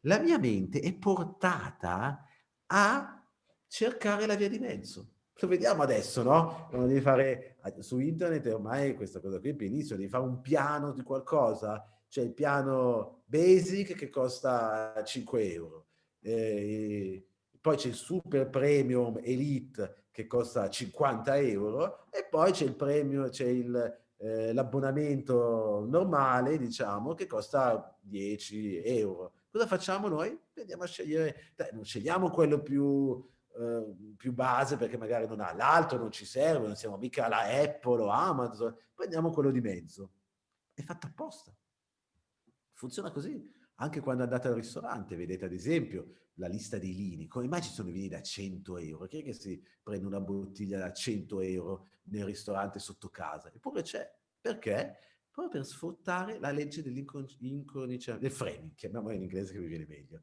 Speaker 3: la mia mente è portata a cercare la via di mezzo. Lo vediamo adesso, no? Quando devi fare su internet ormai questa cosa qui è benissimo, devi fare un piano di qualcosa, c'è il piano basic che costa 5 euro, eh, poi c'è il super premium elite che costa 50 euro e poi c'è il premio, c'è eh, l'abbonamento normale, diciamo, che costa 10 euro. Cosa facciamo noi? Andiamo a scegliere, dai, non scegliamo quello più Ehm, più base perché magari non ha l'altro, non ci serve, non siamo mica la Apple o Amazon, prendiamo quello di mezzo. È fatto apposta. Funziona così. Anche quando andate al ristorante, vedete ad esempio la lista dei vini, come mai ci sono i vini da 100 euro? Chi è che si prende una bottiglia da 100 euro nel ristorante sotto casa? Eppure c'è. Perché? Proprio per sfruttare la legge dell'incorniciamento, del framing, chiamiamola in inglese che mi viene meglio.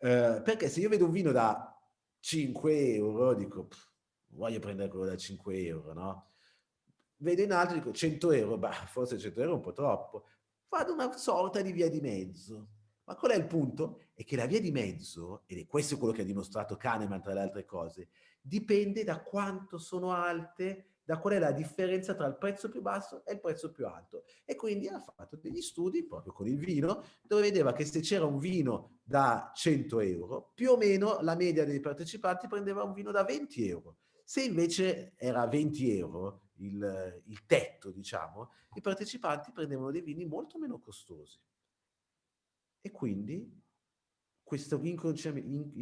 Speaker 3: Uh, perché se io vedo un vino da 5 euro, dico, pff, voglio prendere quello da 5 euro, no? Vedo in alto, dico 100 euro, bah, forse 100 euro è un po' troppo. Vado una sorta di via di mezzo. Ma qual è il punto? È che la via di mezzo, ed è questo quello che ha dimostrato Kahneman tra le altre cose, dipende da quanto sono alte da qual è la differenza tra il prezzo più basso e il prezzo più alto. E quindi ha fatto degli studi, proprio con il vino, dove vedeva che se c'era un vino da 100 euro, più o meno la media dei partecipanti prendeva un vino da 20 euro. Se invece era 20 euro il, il tetto, diciamo, i partecipanti prendevano dei vini molto meno costosi. E quindi questo,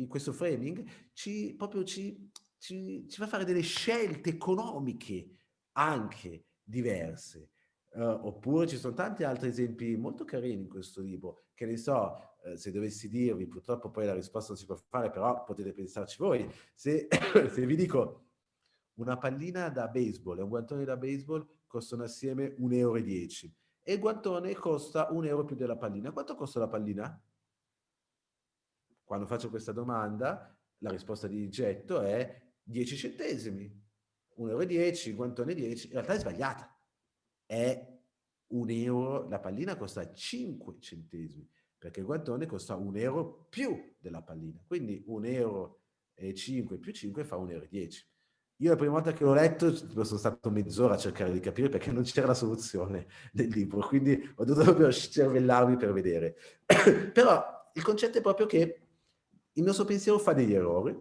Speaker 3: questo framing ci, proprio ci ci, ci fa fare delle scelte economiche anche diverse. Uh, oppure ci sono tanti altri esempi molto carini in questo libro, che ne so, uh, se dovessi dirvi, purtroppo poi la risposta non si può fare, però potete pensarci voi, se, [COUGHS] se vi dico una pallina da baseball e un guantone da baseball costano assieme 1,10 euro e il guantone costa un euro più della pallina. Quanto costa la pallina? Quando faccio questa domanda, la risposta di getto è 10 centesimi. 1,10 euro, il guantone 10, in realtà è sbagliata. È un euro, la pallina costa 5 centesimi, perché il guantone costa un euro più della pallina. Quindi 1 euro e 5 più 5 fa 1,10 euro. Io la prima volta che l'ho letto sono stato mezz'ora a cercare di capire perché non c'era la soluzione del libro, quindi ho dovuto proprio cervellarmi per vedere. [COUGHS] Però il concetto è proprio che il nostro pensiero fa degli errori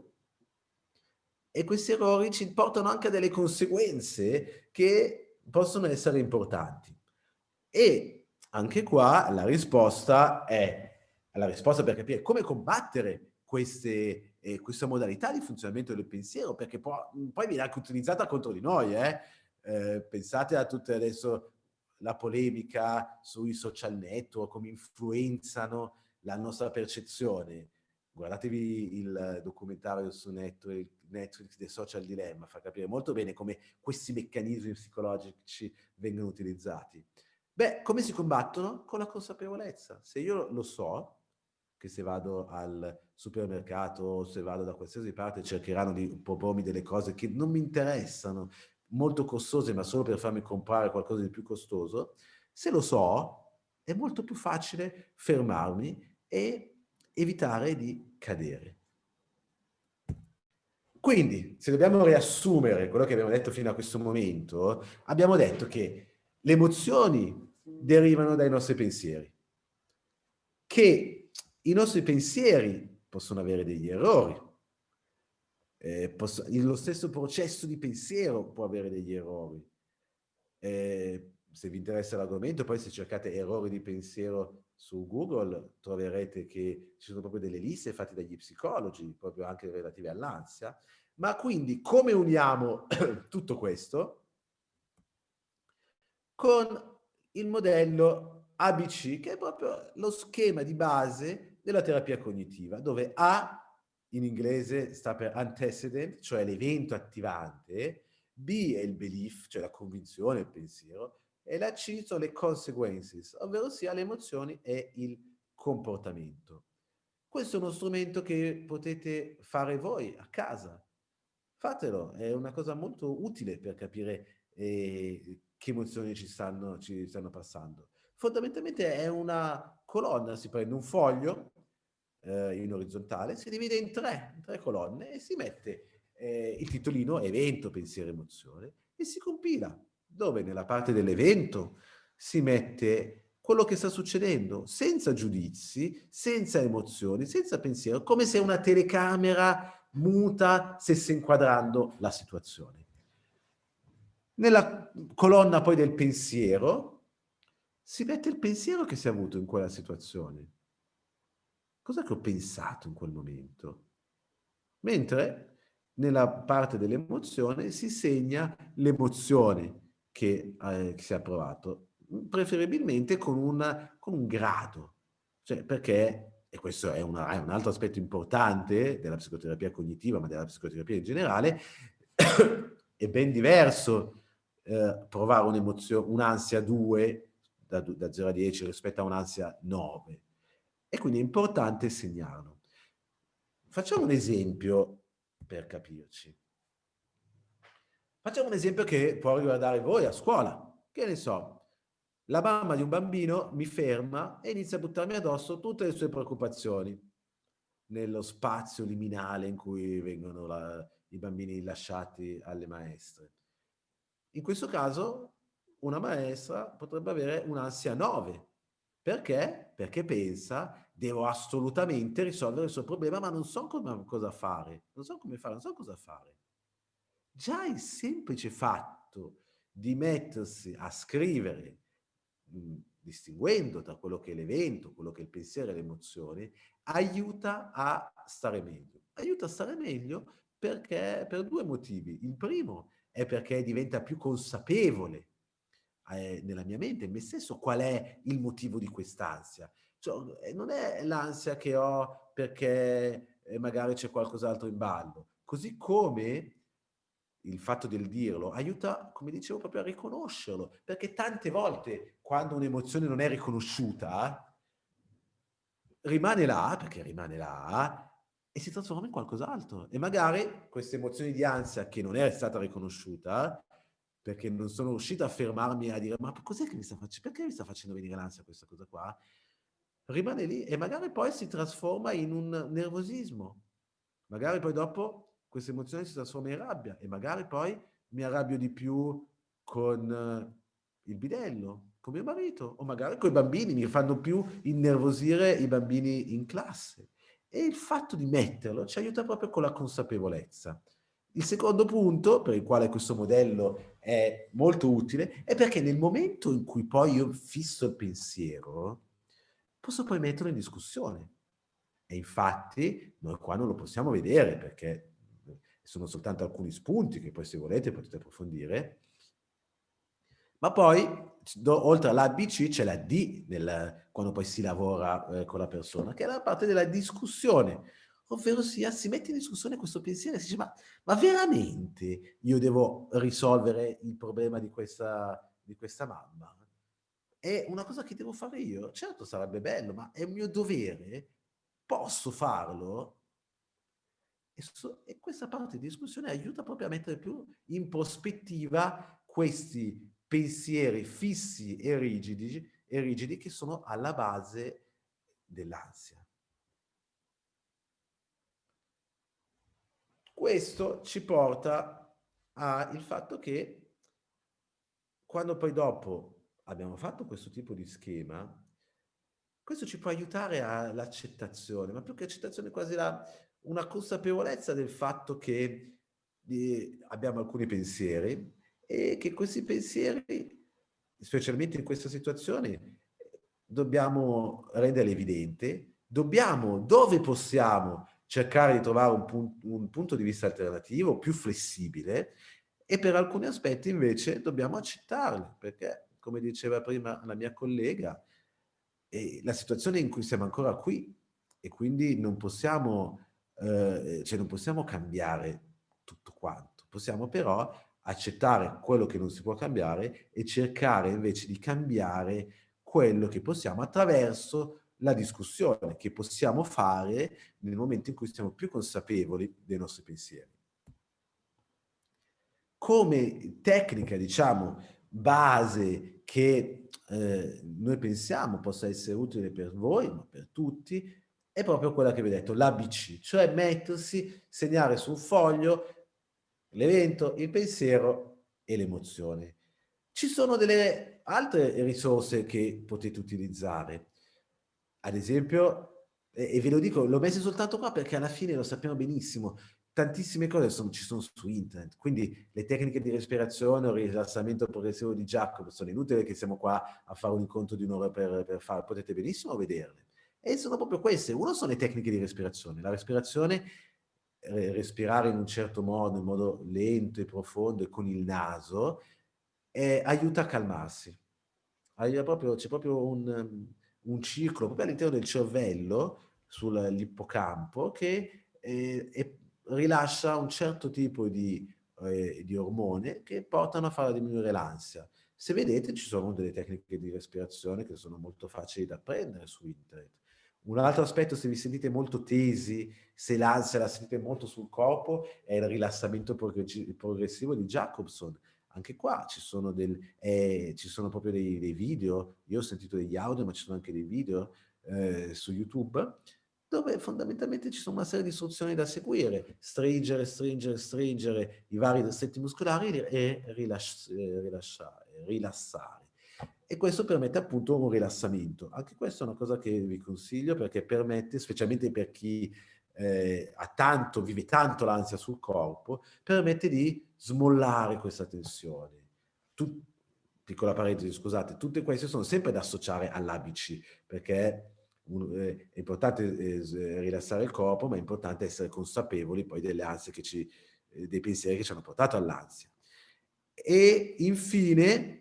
Speaker 3: e questi errori ci portano anche a delle conseguenze che possono essere importanti. E anche qua la risposta è, la risposta per capire come combattere queste eh, questa modalità di funzionamento del pensiero, perché può, poi viene anche utilizzata contro di noi. Eh? Eh, pensate a tutte adesso la polemica sui social network, come influenzano la nostra percezione. Guardatevi il documentario su Netflix, Netflix The Social Dilemma, fa capire molto bene come questi meccanismi psicologici vengono utilizzati. Beh, come si combattono? Con la consapevolezza. Se io lo so, che se vado al supermercato o se vado da qualsiasi parte cercheranno di propormi delle cose che non mi interessano, molto costose ma solo per farmi comprare qualcosa di più costoso, se lo so è molto più facile fermarmi e evitare di cadere. Quindi, se dobbiamo riassumere quello che abbiamo detto fino a questo momento, abbiamo detto che le emozioni derivano dai nostri pensieri, che i nostri pensieri possono avere degli errori. Eh, posso, lo stesso processo di pensiero può avere degli errori. Eh, se vi interessa l'argomento, poi se cercate errori di pensiero su Google, troverete che ci sono proprio delle liste fatte dagli psicologi, proprio anche relative all'ansia. Ma quindi come uniamo [CLEARS THROAT] tutto questo? Con il modello ABC, che è proprio lo schema di base della terapia cognitiva, dove A in inglese sta per antecedent, cioè l'evento attivante, B è il belief, cioè la convinzione, il pensiero, e la C sono le consequences, ovvero sia le emozioni e il comportamento. Questo è uno strumento che potete fare voi a casa. Fatelo, è una cosa molto utile per capire eh, che emozioni ci stanno, ci stanno passando. Fondamentalmente è una colonna, si prende un foglio eh, in orizzontale, si divide in tre, in tre colonne e si mette eh, il titolino evento, pensiero, emozione e si compila, dove nella parte dell'evento si mette quello che sta succedendo, senza giudizi, senza emozioni, senza pensiero, come se una telecamera muta stesse inquadrando la situazione. Nella colonna poi del pensiero si mette il pensiero che si è avuto in quella situazione. Cosa che ho pensato in quel momento? Mentre nella parte dell'emozione si segna l'emozione che, eh, che, si è provato, preferibilmente con, una, con un grado. Cioè, perché, e questo è, una, è un altro aspetto importante della psicoterapia cognitiva, ma della psicoterapia in generale, [COUGHS] è ben diverso eh, provare un'ansia 2 da, da 0 a 10 rispetto a un'ansia 9. E quindi è importante segnarlo. Facciamo un esempio per capirci. Facciamo un esempio che può riguardare voi a scuola. Che ne so, la mamma di un bambino mi ferma e inizia a buttarmi addosso tutte le sue preoccupazioni nello spazio liminale in cui vengono la, i bambini lasciati alle maestre. In questo caso una maestra potrebbe avere un'ansia 9. Perché? Perché pensa, devo assolutamente risolvere il suo problema, ma non so come, cosa fare, non so come fare, non so cosa fare. Già il semplice fatto di mettersi a scrivere, mh, distinguendo tra quello che è l'evento, quello che è il pensiero e l'emozione, aiuta a stare meglio. Aiuta a stare meglio perché per due motivi. Il primo è perché diventa più consapevole eh, nella mia mente, in me stesso, qual è il motivo di quest'ansia. Cioè, eh, non è l'ansia che ho perché eh, magari c'è qualcos'altro in ballo. Così come il fatto del dirlo aiuta, come dicevo, proprio a riconoscerlo, perché tante volte quando un'emozione non è riconosciuta, rimane là, perché rimane là, e si trasforma in qualcos'altro. E magari questa emozione di ansia che non è stata riconosciuta, perché non sono riuscito a fermarmi a dire ma cos'è che mi sta facendo, perché mi sta facendo venire l'ansia questa cosa qua? Rimane lì e magari poi si trasforma in un nervosismo. Magari poi dopo questa emozione si trasforma in rabbia e magari poi mi arrabbio di più con eh, il bidello, con mio marito o magari con i bambini, mi fanno più innervosire i bambini in classe. E il fatto di metterlo ci aiuta proprio con la consapevolezza. Il secondo punto, per il quale questo modello è molto utile, è perché nel momento in cui poi io fisso il pensiero, posso poi metterlo in discussione. E infatti noi qua non lo possiamo vedere perché sono soltanto alcuni spunti che poi se volete potete approfondire, ma poi oltre alla C c'è la D nel, quando poi si lavora eh, con la persona, che è la parte della discussione, ovvero sia si mette in discussione questo pensiero e si dice ma, ma veramente io devo risolvere il problema di questa, di questa mamma? È una cosa che devo fare io? Certo sarebbe bello, ma è un mio dovere? Posso farlo? E, so, e questa parte di discussione aiuta proprio a mettere più in prospettiva questi pensieri fissi e rigidi, e rigidi che sono alla base dell'ansia. Questo ci porta al fatto che quando poi dopo abbiamo fatto questo tipo di schema, questo ci può aiutare all'accettazione, ma più che accettazione quasi la, una consapevolezza del fatto che eh, abbiamo alcuni pensieri e che questi pensieri, specialmente in questa situazione, dobbiamo renderli evidenti, dobbiamo, dove possiamo, cercare di trovare un, pun un punto di vista alternativo, più flessibile, e per alcuni aspetti invece dobbiamo accettarli, perché, come diceva prima la mia collega, eh, la situazione in cui siamo ancora qui e quindi non possiamo eh, cioè non possiamo cambiare tutto quanto, possiamo però accettare quello che non si può cambiare e cercare invece di cambiare quello che possiamo attraverso la discussione che possiamo fare nel momento in cui siamo più consapevoli dei nostri pensieri. Come tecnica, diciamo, base che eh, noi pensiamo possa essere utile per voi, ma per tutti, è proprio quella che vi ho detto, l'ABC, cioè mettersi, segnare su un foglio l'evento, il pensiero e l'emozione. Ci sono delle altre risorse che potete utilizzare. Ad esempio, e, ve lo dico, l'ho messo soltanto qua perché alla fine lo sappiamo benissimo, tantissime cose sono, ci sono su internet, quindi le tecniche di respirazione o rilassamento progressivo di Jacob sono inutili che siamo qua a fare un incontro di un'ora per, per fare, potete benissimo vederle. E sono proprio queste. Uno sono le tecniche di respirazione. La respirazione, eh, respirare in un certo modo, in modo lento e profondo e con il naso, eh, aiuta a calmarsi. C'è proprio, un, un, ciclo proprio all'interno del cervello, sull'ippocampo, che eh, rilascia un certo tipo di, eh, di ormone che portano a far diminuire l'ansia. Se vedete ci sono delle tecniche di respirazione che sono molto facili da apprendere su internet. Un altro aspetto, se vi sentite molto tesi, se l'ansia la sentite molto sul corpo, è il rilassamento progressivo di Jacobson. Anche qua ci sono, del, eh, ci sono proprio dei, dei, video, io ho sentito degli audio, ma ci sono anche dei video eh, su YouTube, dove fondamentalmente ci sono una serie di istruzioni da seguire, stringere, stringere, stringere i vari distretti muscolari e eh, rilassare, rilassare e questo permette appunto un rilassamento. Anche questa è una cosa che vi consiglio perché permette, specialmente per chi eh, tanto, vive tanto l'ansia sul corpo, permette di smollare questa tensione. Tu, piccola parentesi, scusate, tutte queste sono sempre da associare all'ABC perché eh, è importante eh, rilassare il corpo, ma è importante essere consapevoli poi delle ansie che ci, eh, dei pensieri che ci hanno portato all'ansia. E infine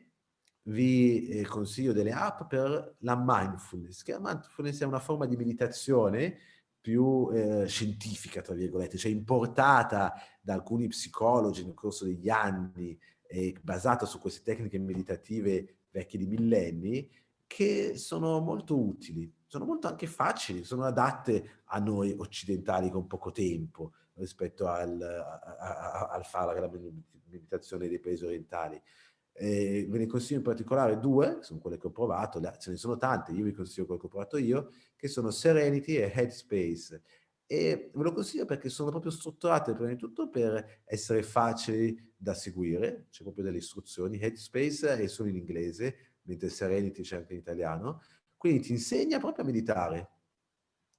Speaker 3: vi eh, consiglio delle app per la mindfulness, che la mindfulness è una forma di meditazione più eh, scientifica, tra virgolette, cioè importata da alcuni psicologi nel corso degli anni e basata su queste tecniche meditative vecchie di millenni, che sono molto utili, sono molto anche facili, sono adatte a noi occidentali con poco tempo rispetto al, a, a, al fare la meditazione dei paesi orientali. Eh, ve ne consiglio in particolare due, sono quelle che ho provato, ce ne sono tante, io vi consiglio quelle che ho provato io, che sono Serenity e Headspace. E ve lo consiglio perché sono proprio strutturate prima di tutto per essere facili da seguire, c'è proprio delle istruzioni, Headspace è solo in inglese, mentre Serenity c'è anche in italiano, quindi ti insegna proprio a meditare,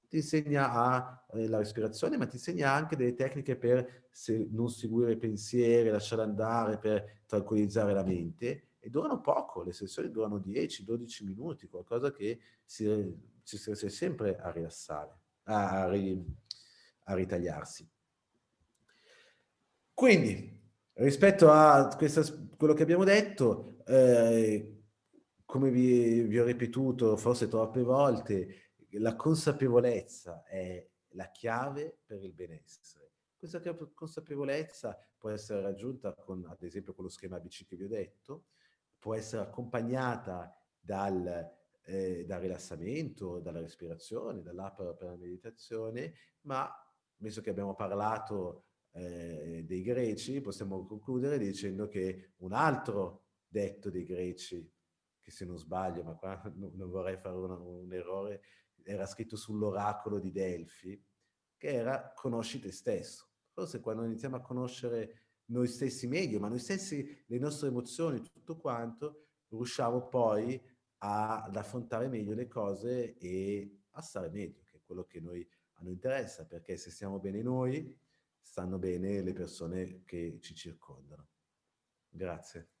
Speaker 3: ti insegna a, eh, la respirazione, ma ti insegna anche delle tecniche per se, non seguire i pensieri, lasciare andare, per tranquillizzare la mente. E durano poco, le sessioni durano 10-12 minuti, qualcosa che si, si riesce sempre a rilassare, a, a, ri, a ritagliarsi. Quindi, rispetto a questa, quello che abbiamo detto, eh, come vi, vi, ho ripetuto forse troppe volte, la consapevolezza è la chiave per il benessere. Questa consapevolezza può essere raggiunta con, ad esempio, con lo schema ABC che vi ho detto, può essere accompagnata dal, eh, dal rilassamento, dalla respirazione, dall'app per la meditazione, ma visto che abbiamo parlato eh, dei greci, possiamo concludere dicendo che un altro detto dei greci, che se non sbaglio, ma qua [LAUGHS] non vorrei fare un, un errore, era scritto sull'oracolo di Delfi, che era conosci te stesso. Forse quando iniziamo a conoscere noi stessi meglio, ma noi stessi, le nostre emozioni, tutto quanto, riusciamo poi a, ad affrontare meglio le cose e a stare meglio, che è quello che noi, a noi interessa, perché se stiamo bene noi, stanno bene le persone che ci circondano. Grazie.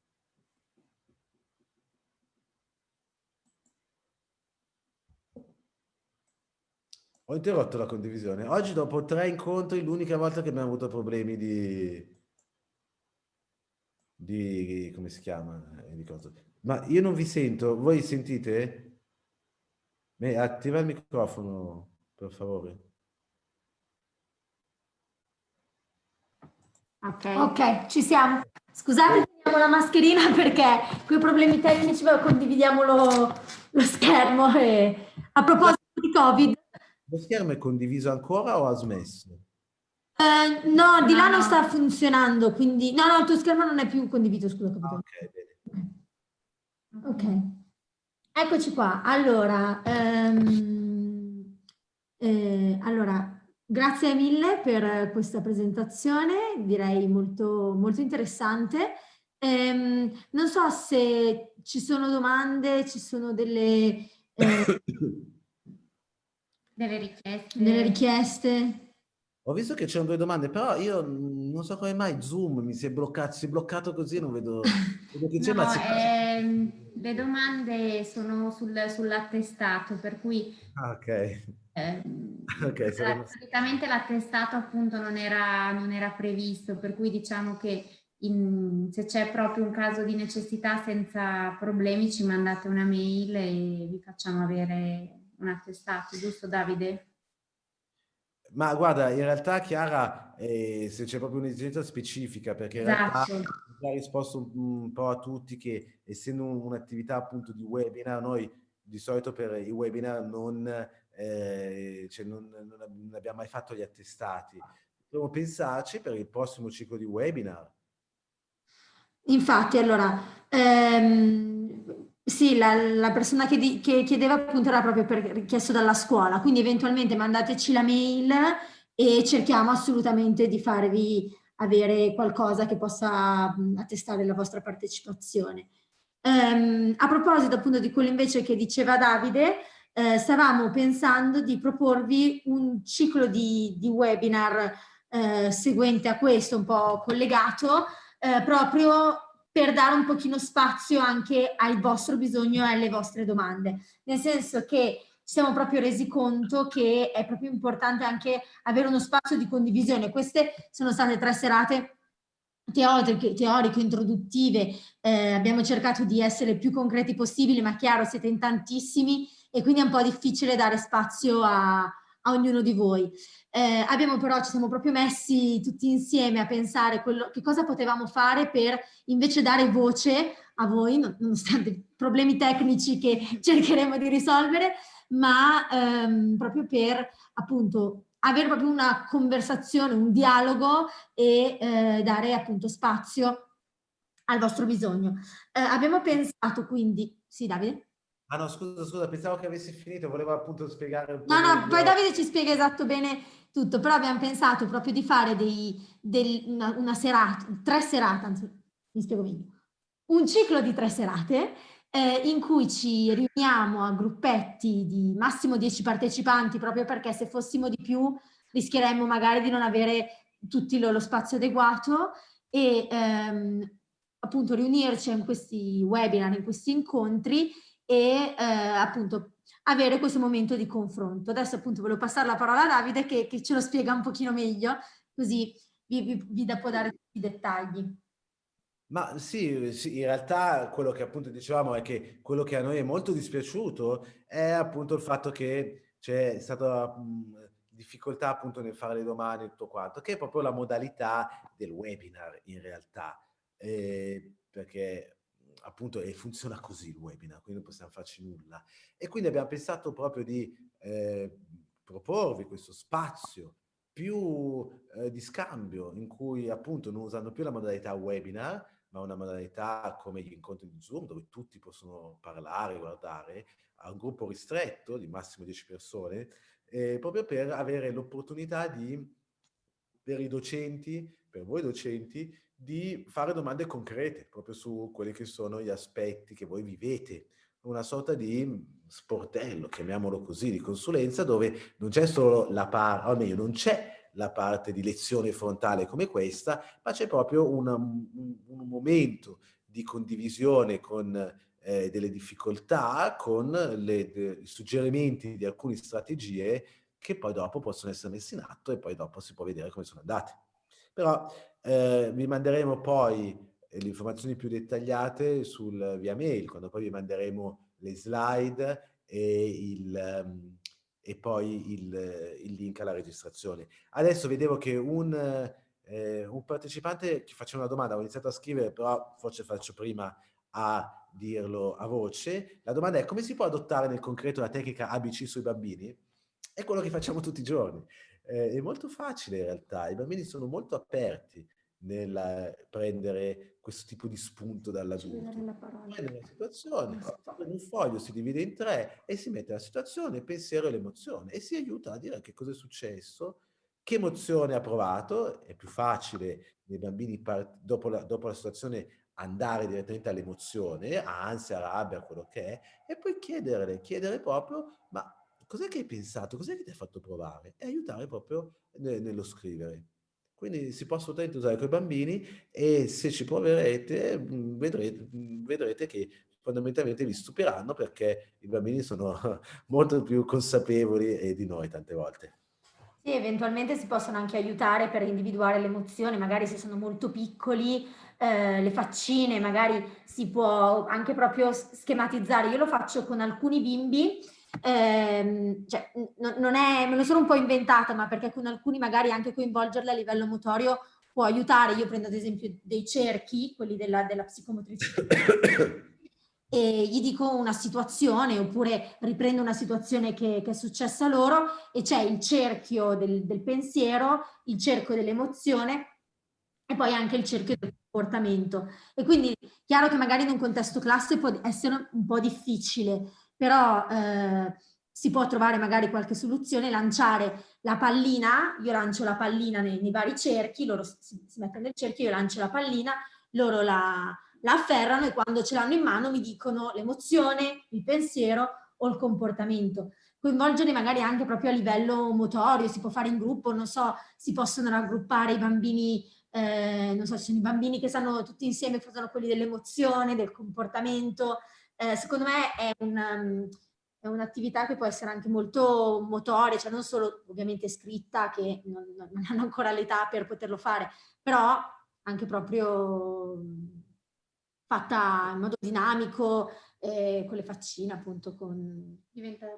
Speaker 3: Ho interrotto la condivisione. Oggi dopo tre incontri l'unica volta che abbiamo avuto problemi di... di... come si chiama? Eh, di cosa. Ma io non vi sento. Voi sentite? Beh, attiva il microfono, per favore.
Speaker 1: Ok, ok, ci siamo. Scusate, teniamo la mascherina [LAUGHS] perché quei problemi tecnici condividiamo lo, lo schermo. E... A proposito di Covid,
Speaker 3: lo schermo è condiviso ancora o ha smesso?
Speaker 1: Uh, no, di là non sta funzionando, quindi... No, no, il tuo schermo non è più condiviso, scusa. Ah, ok, bene. Ok. Eccoci qua. Allora, um, eh, allora, grazie mille per questa presentazione, direi molto, molto interessante. Um, non so se ci sono domande, ci sono delle... Eh, [COUGHS] [COUGHS] [COUGHS]
Speaker 2: Delle richieste.
Speaker 1: Delle richieste.
Speaker 3: Ho visto che c'erano due domande, però io non so come mai Zoom mi si è bloccato, si è bloccato così, non vedo, vedo che c'è,
Speaker 2: no, ehm, le domande sono sul, sull'attestato, per cui...
Speaker 3: Ah, ok.
Speaker 2: Ehm, okay solitamente l'attestato appunto non era, non era, previsto, per cui diciamo che in, se c'è proprio un caso di necessità senza problemi ci mandate una mail e vi facciamo avere un attestato, giusto Davide?
Speaker 3: Ma guarda, in realtà Chiara, eh, se c'è proprio un'esigenza specifica, perché in
Speaker 2: esatto.
Speaker 3: realtà ha risposto un, un, po' a tutti che essendo un'attività appunto di webinar, noi di solito per i webinar non, eh, cioè non, non, abbiamo mai fatto gli attestati. Dobbiamo pensarci per il prossimo ciclo di webinar.
Speaker 1: Infatti, allora, ehm, sì, la, la persona che, di, che, chiedeva appunto era proprio per, richiesto dalla scuola, quindi eventualmente mandateci la mail e cerchiamo assolutamente di farvi avere qualcosa che possa attestare la vostra partecipazione. Um, a proposito appunto di quello invece che diceva Davide, eh, stavamo pensando di proporvi un ciclo di, di webinar eh, seguente a questo, un po' collegato, eh, proprio per dare un pochino spazio anche al vostro bisogno e alle vostre domande, nel senso che ci siamo proprio resi conto che è proprio importante anche avere uno spazio di condivisione. Queste sono state tre serate teoriche, introduttive, eh, abbiamo cercato di essere più concreti possibile, ma chiaro siete in tantissimi e quindi è un po' difficile dare spazio a, a ognuno di voi. Eh, abbiamo però, ci siamo proprio messi tutti insieme a pensare quello, che cosa potevamo fare per invece dare voce a voi, nonostante problemi tecnici che [LAUGHS] cercheremo di risolvere, ma ehm, proprio per appunto avere proprio una conversazione, un dialogo e eh, dare appunto spazio al vostro bisogno. Eh, abbiamo pensato quindi, sì Davide?
Speaker 3: Ah no, scusa, scusa, pensavo che avessi finito, volevo appunto spiegare un po'.
Speaker 1: No, no, poi Davide ci spiega esatto bene tutto, però abbiamo pensato proprio di fare dei, del, una, una serata, tre serate, anzi mi spiego meglio, un ciclo di tre serate eh, in cui ci riuniamo a gruppetti di massimo 10 partecipanti proprio perché se fossimo di più rischieremmo magari di non avere tutti lo, lo spazio adeguato e ehm, appunto riunirci in questi webinar, in questi incontri e eh, appunto avere questo momento di confronto. Adesso appunto volevo passare la parola a Davide che, che ce lo spiega un pochino meglio, così vi, vi, vi può dare tutti i dettagli.
Speaker 3: Ma sì, sì, in realtà quello che appunto dicevamo è che quello che a noi è molto dispiaciuto è appunto il fatto che c'è stata difficoltà appunto nel fare le domande e tutto quanto, che è proprio la modalità del webinar in realtà, eh, perché appunto e funziona così il webinar, quindi non possiamo farci nulla. E quindi abbiamo pensato proprio di eh, proporvi questo spazio più eh, di scambio in cui appunto non usando più la modalità webinar, ma una modalità come gli incontri di Zoom dove tutti possono parlare, guardare, a un gruppo ristretto di massimo 10 persone, eh, proprio per avere l'opportunità di, per i docenti, per voi docenti, di fare domande concrete proprio su quelli che sono gli aspetti che voi vivete, una sorta di sportello, chiamiamolo così, di consulenza dove non c'è solo la parte, o meglio, non c'è la parte di lezione frontale come questa, ma c'è proprio una, un, un, momento di condivisione con eh, delle difficoltà, con le, de, i suggerimenti di alcune strategie che poi dopo possono essere messi in atto e poi dopo si può vedere come sono andate. Però eh, vi manderemo poi eh, le informazioni più dettagliate sul, via mail, quando poi vi manderemo le slide e, il, um, e poi il, il, link alla registrazione. Adesso vedevo che un, eh, un partecipante che faceva una domanda, ho iniziato a scrivere, però forse faccio prima a dirlo a voce. La domanda è come si può adottare nel concreto la tecnica ABC sui bambini? È quello che facciamo tutti i giorni. Eh, è molto facile in realtà, i bambini sono molto aperti nel prendere questo tipo di spunto dall'adulto. Prende una situazione, prende un foglio, si divide in tre e si mette la situazione, il pensiero e l'emozione e si aiuta a dire che cosa è successo, che emozione ha provato, è più facile nei bambini dopo la, dopo la situazione andare direttamente all'emozione, ansia, rabbia, quello che è, e poi chiedere, chiedere proprio, ma cos'è che hai pensato, cos'è che ti ha fatto provare? E aiutare proprio nello scrivere. Quindi si può assolutamente usare con i bambini e se ci proverete mhmm, vedrete, mhmm, vedrete che fondamentalmente vi stupiranno perché i bambini sono [LAUGHS] molto più consapevoli di noi tante volte.
Speaker 1: Sì, eventualmente si possono anche aiutare per individuare le emozioni, magari se sono molto piccoli, eh, le faccine, magari si può anche proprio schematizzare. Io lo faccio con alcuni bimbi ehm, cioè, non è, me lo sono un po' inventata, ma perché con alcuni magari anche coinvolgerli a livello motorio può aiutare. Io prendo ad esempio dei cerchi, quelli della, della psicomotricità, e gli dico una situazione oppure riprendo una situazione che, che è successa loro e c'è il cerchio del, del pensiero, il cerchio dell'emozione e poi anche il cerchio del comportamento. E quindi chiaro che magari in un contesto classe può essere un po' difficile, però eh, si può trovare magari qualche soluzione, lanciare la pallina, io lancio la pallina nei, nei vari cerchi, loro si, si, mettono nel cerchio, io lancio la pallina, loro la, la afferrano e quando ce l'hanno in mano mi dicono l'emozione, il pensiero o il comportamento. Coinvolgere magari anche proprio a livello motorio, si può fare in gruppo, non so, si possono raggruppare i bambini, eh, non so, ci sono i bambini che stanno tutti insieme, fanno quelli dell'emozione, del comportamento, eh, secondo me è un, è un'attività che può essere anche molto motoria, cioè non solo ovviamente scritta, che non, non hanno ancora l'età per poterlo fare, però anche proprio fatta in modo dinamico, eh, con le faccine appunto. Con...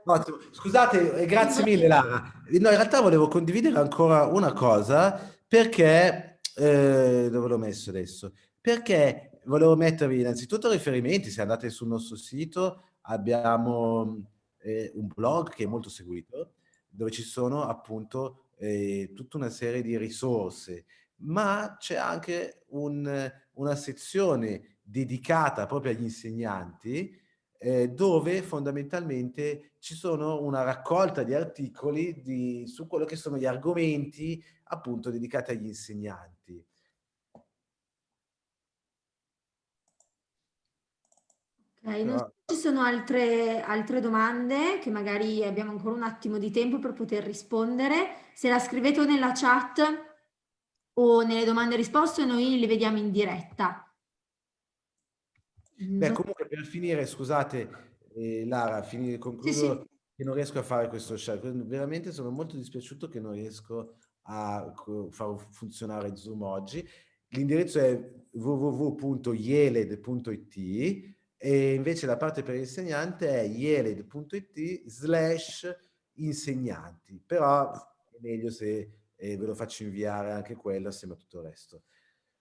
Speaker 3: Ottimo. Scusate, grazie mille Lara. No, in realtà volevo condividere ancora una cosa perché, eh, dove l'ho messo adesso? Perché volevo mettervi innanzitutto riferimenti, se andate sul nostro sito abbiamo eh, un blog che è molto seguito, dove ci sono appunto eh, tutta una serie di risorse, ma c'è anche un, una sezione dedicata proprio agli insegnanti, eh, dove fondamentalmente ci sono una raccolta di articoli di, su quello che sono gli argomenti appunto dedicati agli insegnanti.
Speaker 1: Okay, non so se ci sono altre, altre domande che magari abbiamo ancora un attimo di tempo per poter rispondere. Se la scrivete o nella chat o nelle domande e risposte noi le vediamo in diretta.
Speaker 3: Beh, comunque per finire, scusate, eh, Lara, finire, concludo sì, sì. che non riesco a fare questo share. Veramente sono molto dispiaciuto che non riesco a far funzionare Zoom oggi. L'indirizzo è www.yeled.it e invece la parte per l'insegnante è yeled.it slash insegnanti, però è meglio se eh, ve lo faccio inviare anche quello assieme a tutto il resto.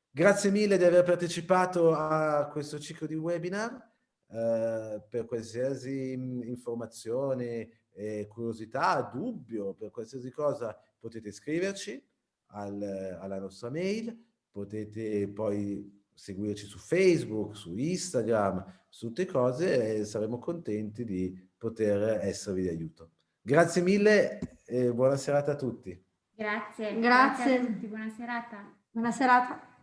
Speaker 3: Grazie mille di aver partecipato a questo ciclo di webinar. Eh, per qualsiasi informazione, eh, curiosità, dubbio, per qualsiasi cosa potete scriverci al, alla nostra mail, potete poi seguirci su Facebook, su Instagram, su tutte cose e saremo contenti di poter esservi di aiuto. Grazie mille e buona serata a tutti.
Speaker 2: Grazie.
Speaker 1: Grazie. Grazie
Speaker 2: a tutti, buona serata.
Speaker 1: Buona serata.